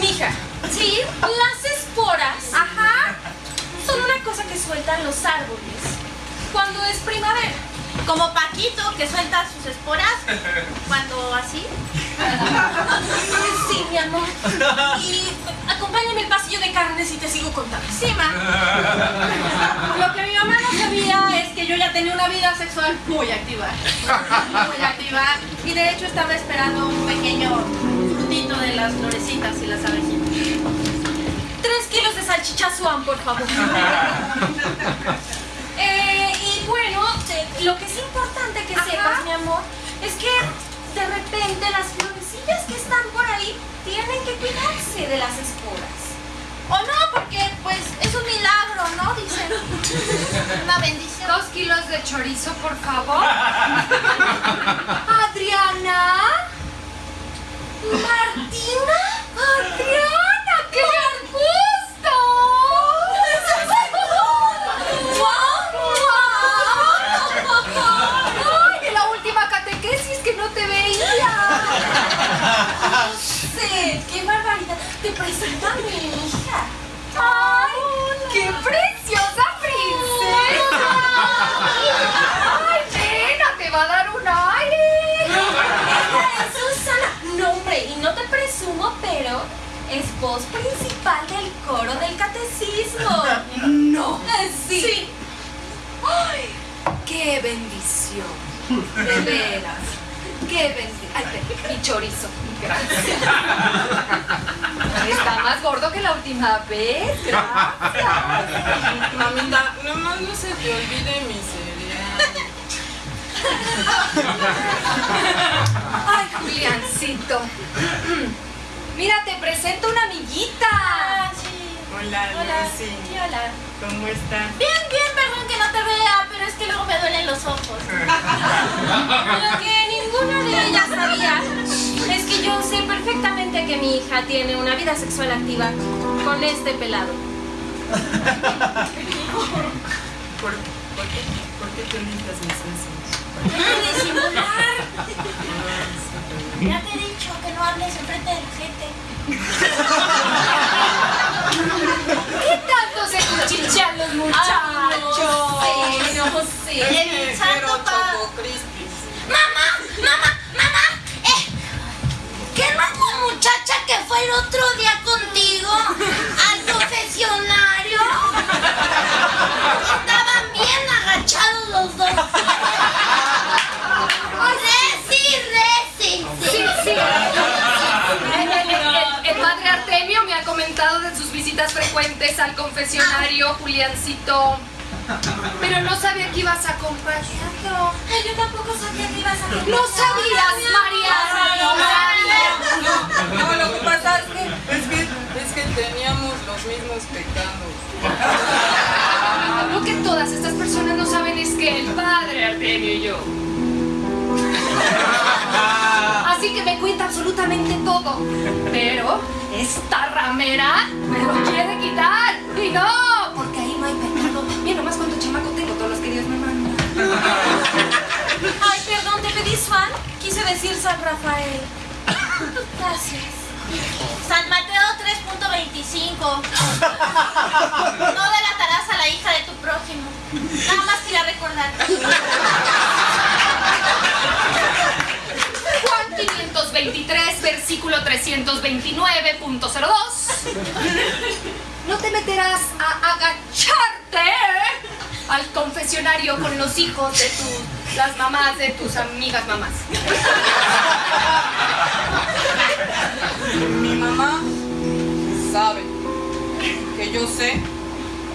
S6: Mija, sí, las esporas, ajá, son una cosa que sueltan los árboles cuando es primavera.
S11: Como Paquito que suelta sus esporas cuando así.
S6: Sí, mi amor. Y acompáñame al pasillo de carnes y te sigo contando.
S11: Sí, ma. Lo que mi mamá no sabía es que yo ya tenía una vida sexual muy activa. Muy activa. Y de hecho estaba esperando un pequeño frutito de las florecitas y las abejitas.
S6: Tres kilos de salchicha Swan, por favor. Eh, y bueno, lo que es importante que sepas, mi amor, es que de repente las florecillas que están por ahí tienen que cuidarse de las esporas. O no, porque pues es un milagro, ¿no? Dicen. Una bendición.
S8: Dos kilos de chorizo, por favor. Adriana. Martina. Adriana, qué
S7: vergüenza. Voz principal del coro del catecismo.
S8: ¡No!
S7: Sí.
S8: Sí. ¡Ay! ¡Qué bendición! De veras. ¡Qué bendición! ¡Ay, mi chorizo! Gracias. Está más gordo que la última vez. Gracias.
S11: Mamita, nomás no se te olvide mi cereal.
S8: Ay, Juliancito. Mira, te presento una amiguita.
S7: Ah, sí.
S11: Hola,
S7: Hola.
S11: Lucy.
S7: Sí, hola.
S11: ¿Cómo estás?
S7: Bien, bien, perdón que no te vea, pero es que luego me duelen los ojos. Lo que ninguna de ellas sabía es que yo sé perfectamente que mi hija tiene una vida sexual activa con este pelado.
S11: ¿Por, por qué, ¿Por qué te limpias mis sesos?
S7: Deja de disimular. Ya te he dicho que no hables enfrente de la gente.
S8: ¿Qué tanto se cuchichean los muchachos?
S7: Ay, no sé, no sé. El santo
S11: Choco Crispis.
S7: Mamá, mamá, mamá. Eh, ¿Qué la muchacha que fue el otro día contigo al confesionario? Estaban bien agachados los dos. Reci, reci.
S8: Sí, sí. El, el- el- el padre Artemio me ha comentado de sus visitas frecuentes al confesionario, Juliancito. Pero no sabía que ibas acompañado.
S7: Ay, yo tampoco sabía que ibas a
S8: No sabías, María.
S11: No, no, lo que pasa es que, es que, es que teníamos los mismos pecados.
S8: Lo que todas estas personas no saben es que el padre Artemio y yo. Así que me cuenta absolutamente todo. Pero esta ramera me lo quiere quitar. Y no, porque ahí no hay pecado. Mira nomás cuánto chamaco tengo, todos los que Dios me manda.
S7: Ay, perdón, te pedí Swan. Quise decir San Rafael. Gracias. San Mateo 3.25. No delatarás a la hija de tu prójimo. Nada más quería recordar.
S8: 523, versículo 329.02. No te meterás a agacharte al confesionario con los hijos de tus, las mamás de tus amigas mamás.
S11: Mi mamá sabe que yo sé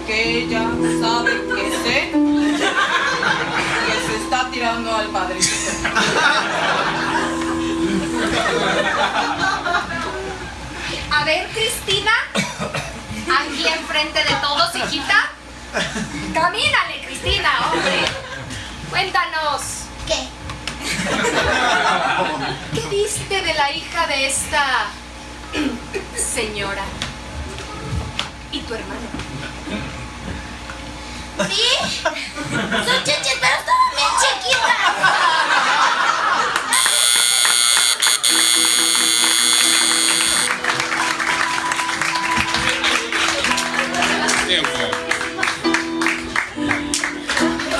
S11: que ella sabe que sé que se está tirando al padrecito.
S8: A ver, Cristina, aquí enfrente de todos, hijita. Camínale, Cristina, hombre. Cuéntanos.
S7: ¿Qué?
S8: ¿Qué viste de la hija de esta señora? Y tu hermano.
S7: ¿Sí? Son chichis, pero estaban bien chiquitas.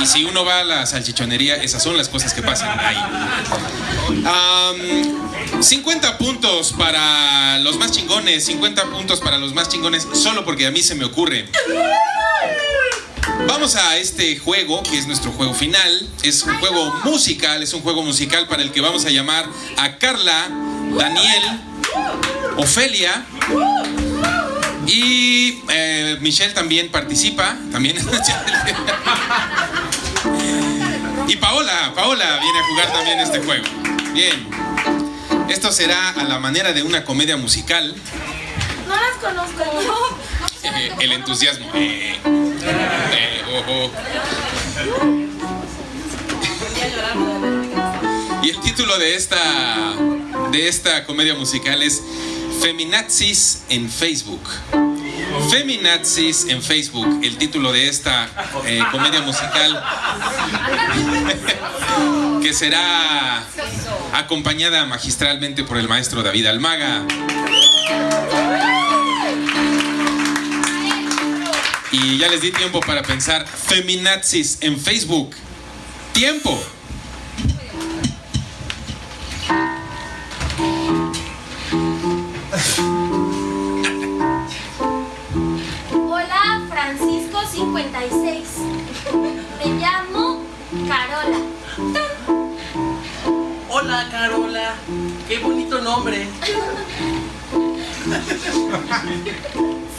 S4: Y si uno va a la salchichonería, esas son las cosas que pasan ahí. Am, 50 puntos para los más chingones, 50 puntos para los más chingones, solo porque a mí se me ocurre. Vamos a este juego, que es nuestro juego final. Es un juego musical, es un juego musical para el que vamos a llamar a Carla, Daniel, Ofelia y eh, Michelle también participa. También. y Paola, Paola viene a jugar también este juego. Bien. Esto será a la manera de una comedia musical.
S7: No las conozco.
S4: Eh, el entusiasmo. Eh, eh, oh, oh. Y el título de esta, de esta comedia musical es Feminazis en Facebook. Feminazis en Facebook, el título de esta eh, comedia musical que será acompañada magistralmente por el maestro David Almaga. Y ya les di tiempo para pensar feminazis en Facebook. Tiempo.
S6: 56. Me llamo Carola.
S5: Hola, Carola. Qué bonito nombre.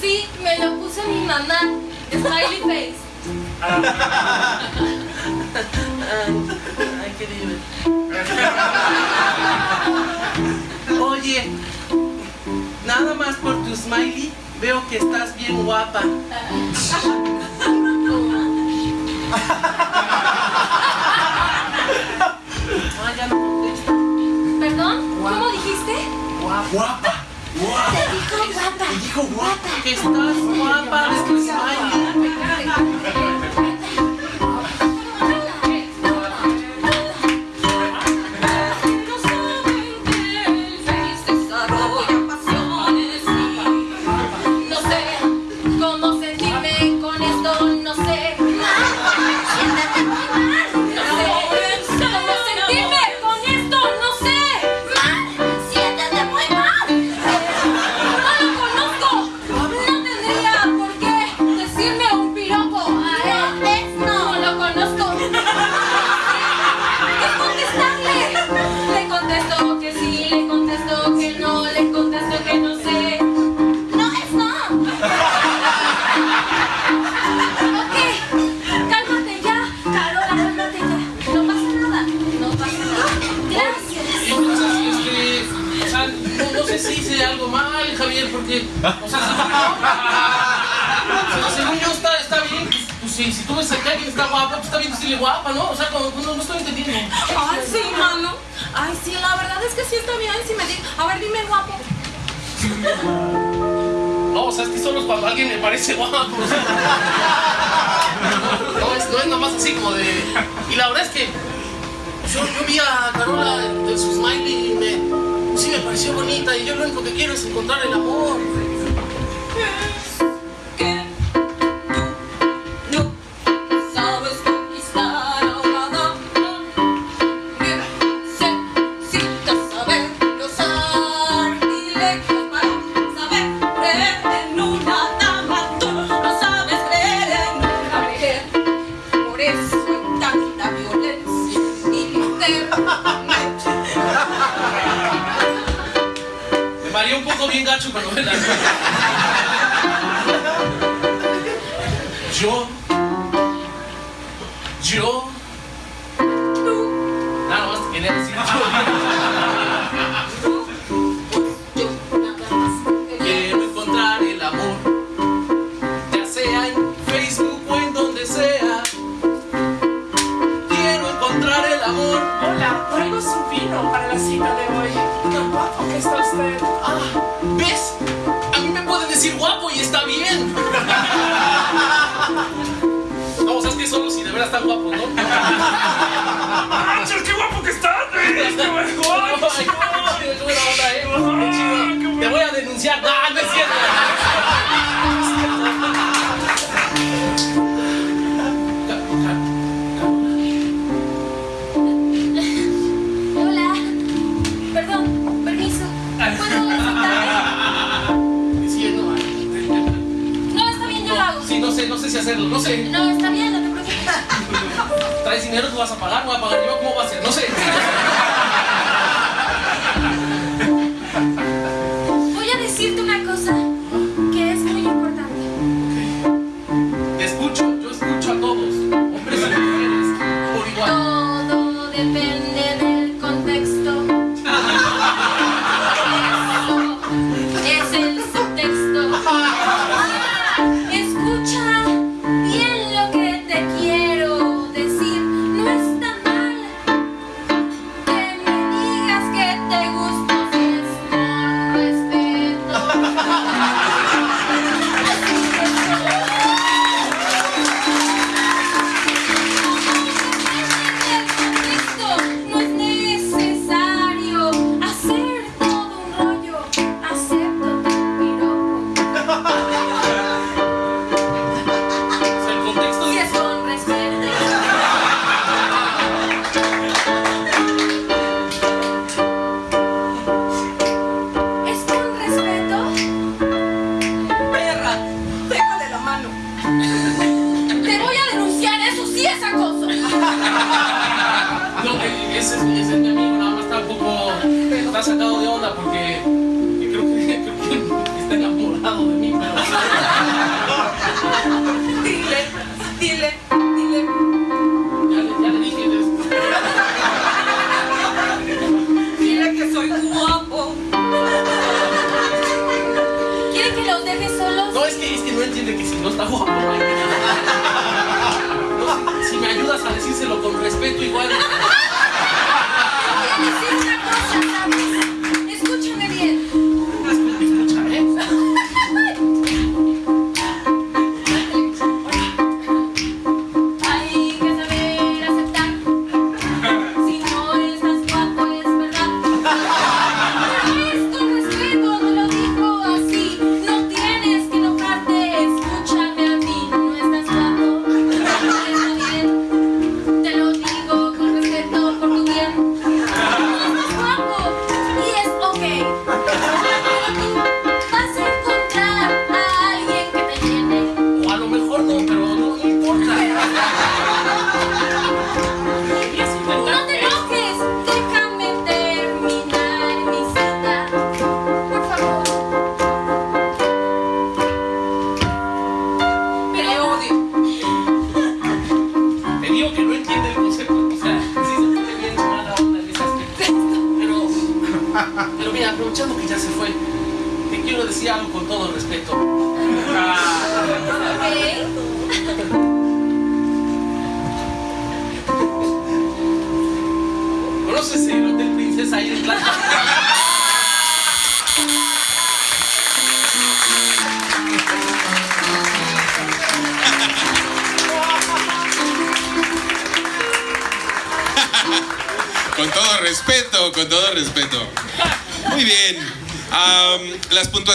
S6: Sí, me lo puso mi mamá. Smiley face.
S5: Ay, qué divertido. Oye, nada más por tu smiley veo que estás bien guapa.
S6: ¿Perdón? ¿Cómo dijiste?
S5: Guapa.
S6: Te dijo guapa.
S5: Te dijo guapa. Que estás guapa de tu está pues está bien decirle guapa, ¿no? O sea, como, no, no estoy entendiendo.
S7: Ay, sí, mano. Ay, sí, la verdad es que sí está bien. Si me di... A ver, dime guapo.
S5: No, o sea, es que solo es cuando alguien me parece guapo. o sea. No, es, no es nada más así como de... Y la verdad es que yo, yo vi a Carola de su smiley y me... Sí, me pareció bonita y yo lo único que quiero es encontrar el amor.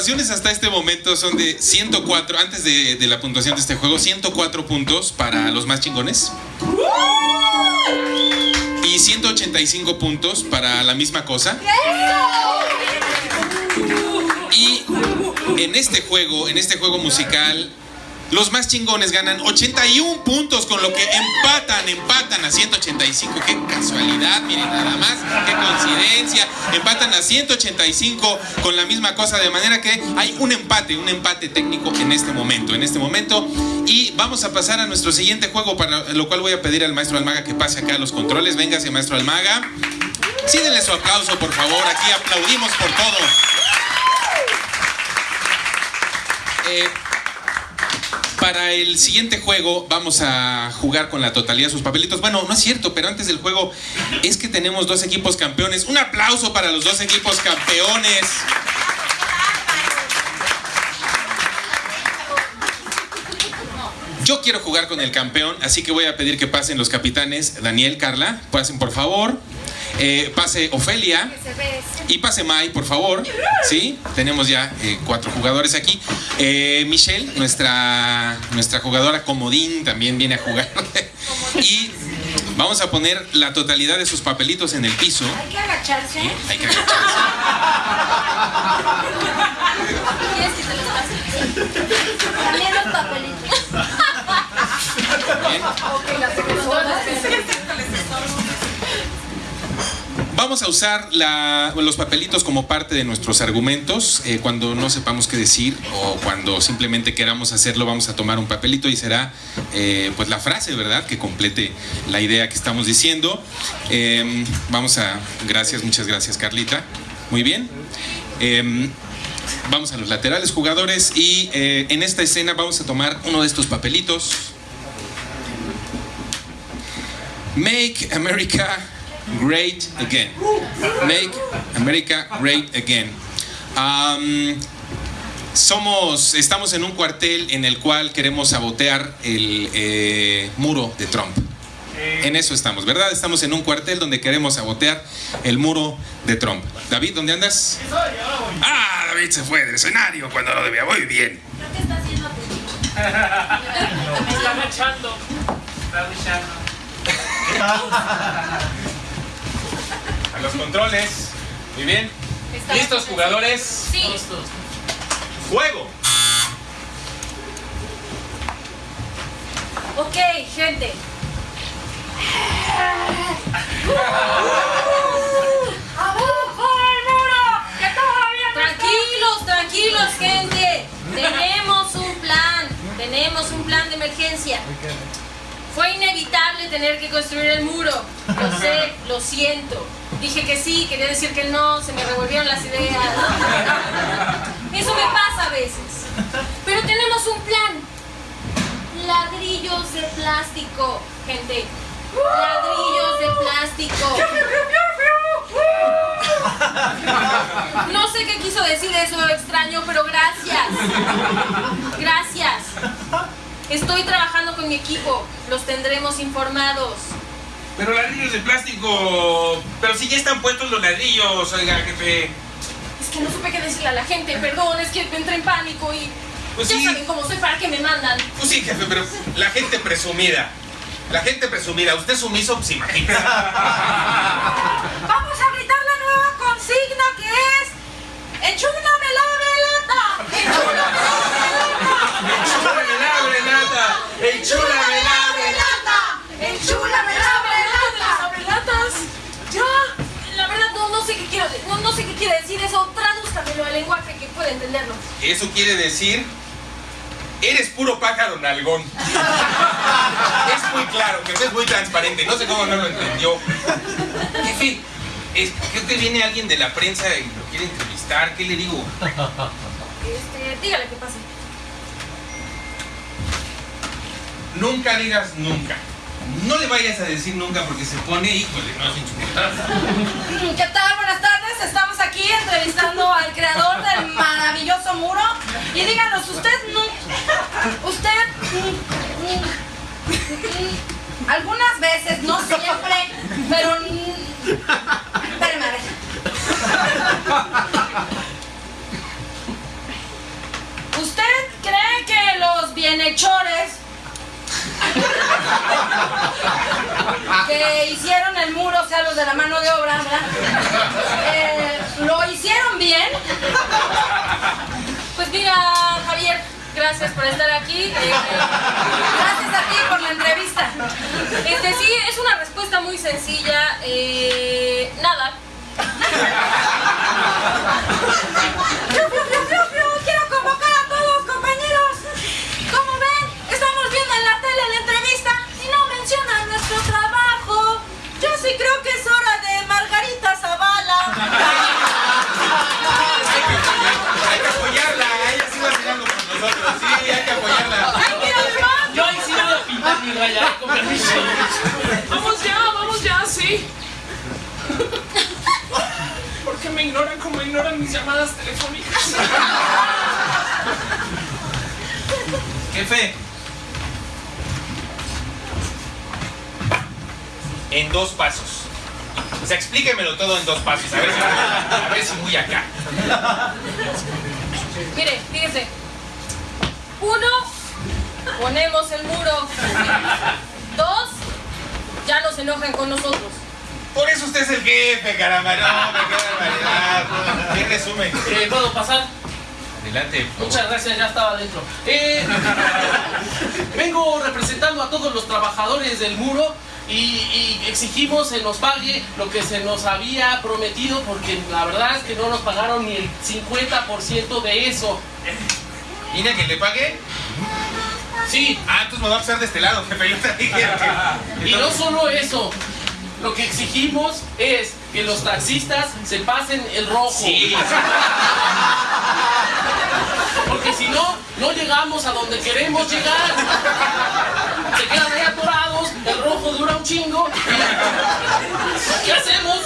S4: Puntuaciones hasta este momento son de 104, antes de, de la puntuación de este juego, 104 puntos para los más chingones. Y 185 puntos para la misma cosa. Y en este juego, en este juego musical, los más chingones ganan 81 puntos, con lo que empatan, empatan a 185. Qué casualidad, miren nada más, qué coincidencia. Empatan a 185 con la misma cosa, de manera que hay un empate, un empate técnico en este momento, en este momento. Y vamos a pasar a nuestro siguiente juego, para lo cual voy a pedir al maestro Almaga que pase acá a los controles. Véngase, maestro Almaga. Sí, denle su aplauso, por favor. Aquí aplaudimos por todo. Eh, para el siguiente juego vamos a jugar con la totalidad de sus papelitos. Bueno, no es cierto, pero antes del juego es que tenemos dos equipos campeones. Un aplauso para los dos equipos campeones. Yo quiero jugar con el campeón, así que voy a pedir que pasen los capitanes Daniel, Carla, pasen por favor. Eh, pase Ofelia y pase Mai, por favor. Sí, tenemos ya eh, cuatro jugadores aquí. Eh, Michelle, nuestra, nuestra jugadora comodín, también viene a jugar. y vamos a poner la totalidad de sus papelitos en el piso.
S7: Hay que agacharse.
S4: Hay que agacharse.
S7: ¿Quieres que te los pase? También los papelitos.
S4: Bien. Vamos a usar los papelitos como parte de nuestros argumentos. Eh, cuando no sepamos qué decir o cuando simplemente queramos hacerlo, vamos a tomar un papelito y será eh, pues la frase, ¿verdad? Que complete la idea que estamos diciendo. Eh, vamos a... Gracias, muchas gracias Carlita. Muy bien. Eh, vamos a los laterales jugadores y eh, en esta escena vamos a tomar uno de estos papelitos. Make America Great Again. Make America Great Again. Somos, estamos en un cuartel en el cual queremos sabotear el eh, muro de Trump. En eso estamos, ¿verdad? Estamos en un cuartel donde queremos sabotear el muro de Trump. David, ¿dónde andas? Ah, David se fue del escenario cuando lo debía. Muy bien.
S13: Me está agachando. Está agachando.
S4: A los controles. Muy bien. ¿Listos, jugadores?
S6: Sí.
S4: ¡Juego!
S6: Ok, gente. ¡Abajo el muro! ¡Que todavía no
S2: Tranquilos, tranquilos, gente. Tenemos un plan. Tenemos un plan de emergencia. Fue inevitable tener que construir el muro. Lo sé, lo siento. Dije que sí, quería decir que no, se me revolvieron las ideas. Eso me pasa a veces. Pero tenemos
S11: un
S6: plan. Ladrillos de plástico, gente. Ladrillos de plástico. No sé qué quiso decir
S11: eso extraño, pero gracias. Gracias. Estoy trabajando con mi equipo. Los tendremos informados.
S4: Pero ladrillos de plástico. Pero si ya están puestos los ladrillos, oiga, jefe.
S11: Es que no supe qué decirle a la gente. Perdón, es que entré en pánico y
S4: Pues
S11: ya
S4: sí.
S11: saben cómo soy para que me mandan.
S4: Pues sí, jefe, pero la gente presumida. La gente presumida. Usted sumiso, pues imagínese.
S11: Vamos a gritar la nueva consigna que es ¡Enchúlame la velata! ¡Enchúlame la velata!
S4: ¡Enchúlame la
S11: velata! ¡Enchúlame la velata! ¿Velatas? Ya. La verdad no, no sé qué quiero no, no sé qué quiere decir eso. Tradúzcamelo al lenguaje que pueda entenderlo.
S4: Eso quiere decir. Eres puro pájaro nalgón. es muy claro, que es muy transparente. No sé cómo no lo entendió. Jefe, es, creo que viene alguien de la prensa y lo quiere entrevistar. ¿Qué le digo?
S11: Este, dígale qué pasa.
S4: Nunca digas nunca. No le vayas a decir nunca porque se pone, híjole, no es insoportable.
S2: ¿Qué tal? Estamos aquí entrevistando al creador del maravilloso muro. Y díganos, usted no. Usted. algunas veces, no siempre, pero. Espérame, a ver. ¿Usted cree que los bienhechores que hicieron el muro, o sea, los de la mano de obra, ¿verdad? Eh, ¿Lo hicieron bien?
S11: Pues mira, Javier, gracias por estar aquí. Eh,
S2: Gracias a ti por la entrevista.
S11: Este sí, es una respuesta muy sencilla. Eh, nada.
S2: sí creo que es hora de Margarita Zavala.
S4: Hay que apoyarla, ella sí va con nosotros. Sí, hay que apoyarla.
S5: Yo ahí sí voy a pintar mi raya, eh, con permiso.
S1: Vamos ya, vamos ya, sí. ¿Por qué me ignoran como ignoran mis llamadas telefónicas?
S4: Jefe. En dos pasos. O sea, explíquemelo todo en dos pasos. A ver si, a ver si muy acá.
S11: Mire, fíjese. Uno, ponemos el muro. Dos, ya no se enojen con nosotros.
S4: Por eso usted es el jefe, caramba. No, me barbaridad. ¿Qué resumen?
S5: Eh, ¿Puedo pasar?
S4: Adelante.
S5: Muchas gracias, ya estaba adentro. Eh, vengo representando a todos los trabajadores del muro y, y exigimos se nos pague lo que se nos había prometido porque la verdad es que no nos pagaron ni el 50% de eso.
S4: ¿Vine a que le pague?
S5: Sí.
S4: Ah, entonces me va a pasar de este lado, jefe. Yo te dije.
S5: Y no solo eso, lo que exigimos es que los taxistas se pasen el rojo.
S4: Sí.
S5: Porque si no, no llegamos a donde queremos llegar. Se quedan ahí atorados, el rojo dura un chingo. ¿Qué hacemos?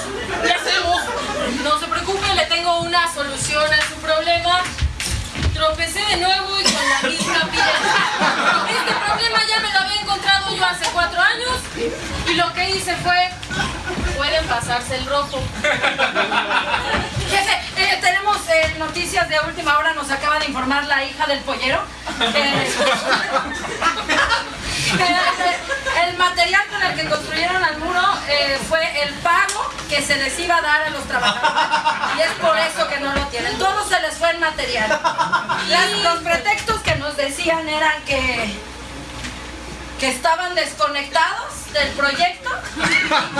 S5: ¿Qué hacemos?
S11: No se preocupe, le tengo una solución a su problema. Tropecé de nuevo y con la misma piedra. Este problema ya me lo había encontrado yo hace cuatro años y lo que hice fue, pueden pasarse el rojo.
S2: Tenemos eh, noticias de última hora, nos acaba de informar la hija del pollero. Eh, que el material con el que construyeron el muro eh, fue el pago que se les iba a dar a los trabajadores y es por eso que no lo tienen. Todo se les fue el material. Las- los pretextos que nos decían eran que que estaban desconectados del proyecto y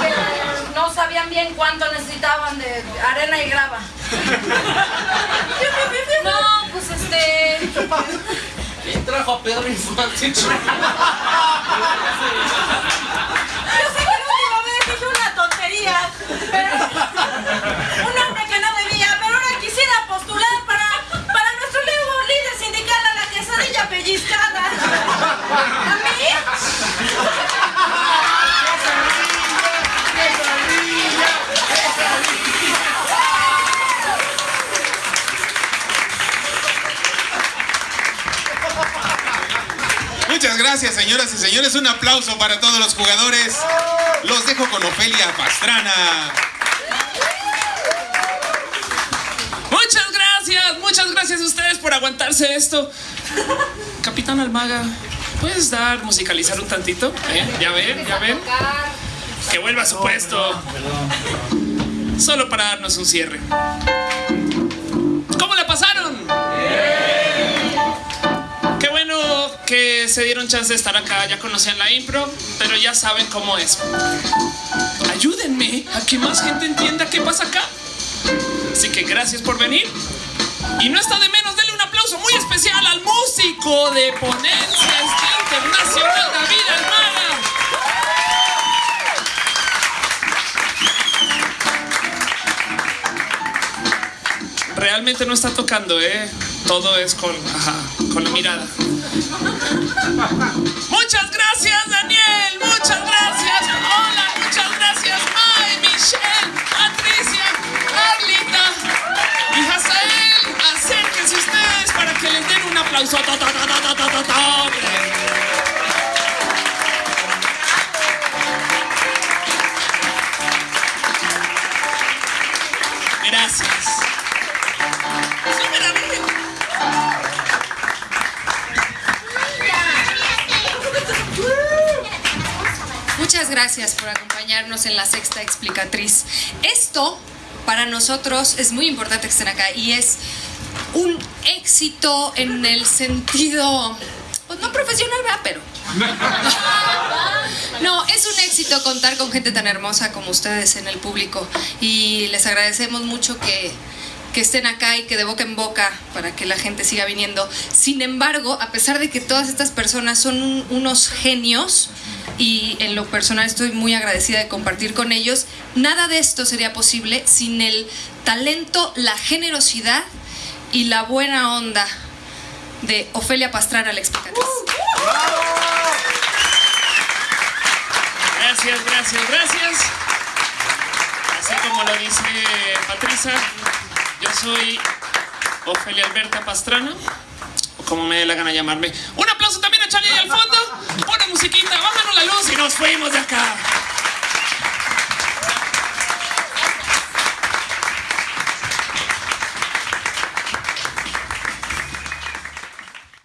S2: que no sabían bien cuánto necesitaban de arena y grava.
S11: No, pues este.
S5: ¿Quién trajo a Pedro Infante?
S2: Yo sé que la última vez dije una tontería, pero un hombre que no debía, pero ahora quisiera postular para, para nuestro nuevo líder sindical a la quesadilla pellizcada.
S4: Gracias, señoras y señores. Un aplauso para todos los jugadores. Los dejo con Ofelia Pastrana.
S1: Muchas gracias, muchas gracias a ustedes por aguantarse esto. Capitán Almaga, ¿puedes dar, musicalizar un tantito? ¿Eh? ¿Ya ven? ¿Ya ven? Que vuelva a su puesto. Solo para darnos un cierre. Que se dieron chance de estar acá. Ya conocían la impro, pero ya saben cómo es. Ayúdenme a que más gente entienda qué pasa acá. Así que gracias por venir. Y no está de menos, denle un aplauso muy especial al músico de Ponencias Internacional David Almada. Realmente no está tocando, ¿eh? Todo es con, con la mirada. Muchas gracias, Daniel. Muchas gracias. Hola, muchas gracias, May, Michelle, Patricia, Carlita y Hazael. Acérquense ustedes para que les den un aplauso. Gracias
S15: por acompañarnos en la sexta explicatriz. Esto para nosotros es muy importante que estén acá y es un éxito en el sentido, pues no profesional, ¿verdad? Pero no, es un éxito contar con gente tan hermosa como ustedes en el público y les agradecemos mucho que, que estén acá y que de boca en boca para que la gente siga viniendo. Sin embargo, a pesar de que todas estas personas son un- unos genios y en lo personal estoy muy agradecida de compartir con ellos, nada de esto sería posible sin el talento, la generosidad y la buena onda de Ofelia Pastrana, la explicatriz.
S1: Gracias, gracias, gracias. Así como lo dice Patricia, yo soy Ofelia Alberta Pastrana, como me dé la gana llamarme. Un aplauso también a Charlie ahí al fondo. Buena musiquita, bájanos la luz y nos fuimos de acá.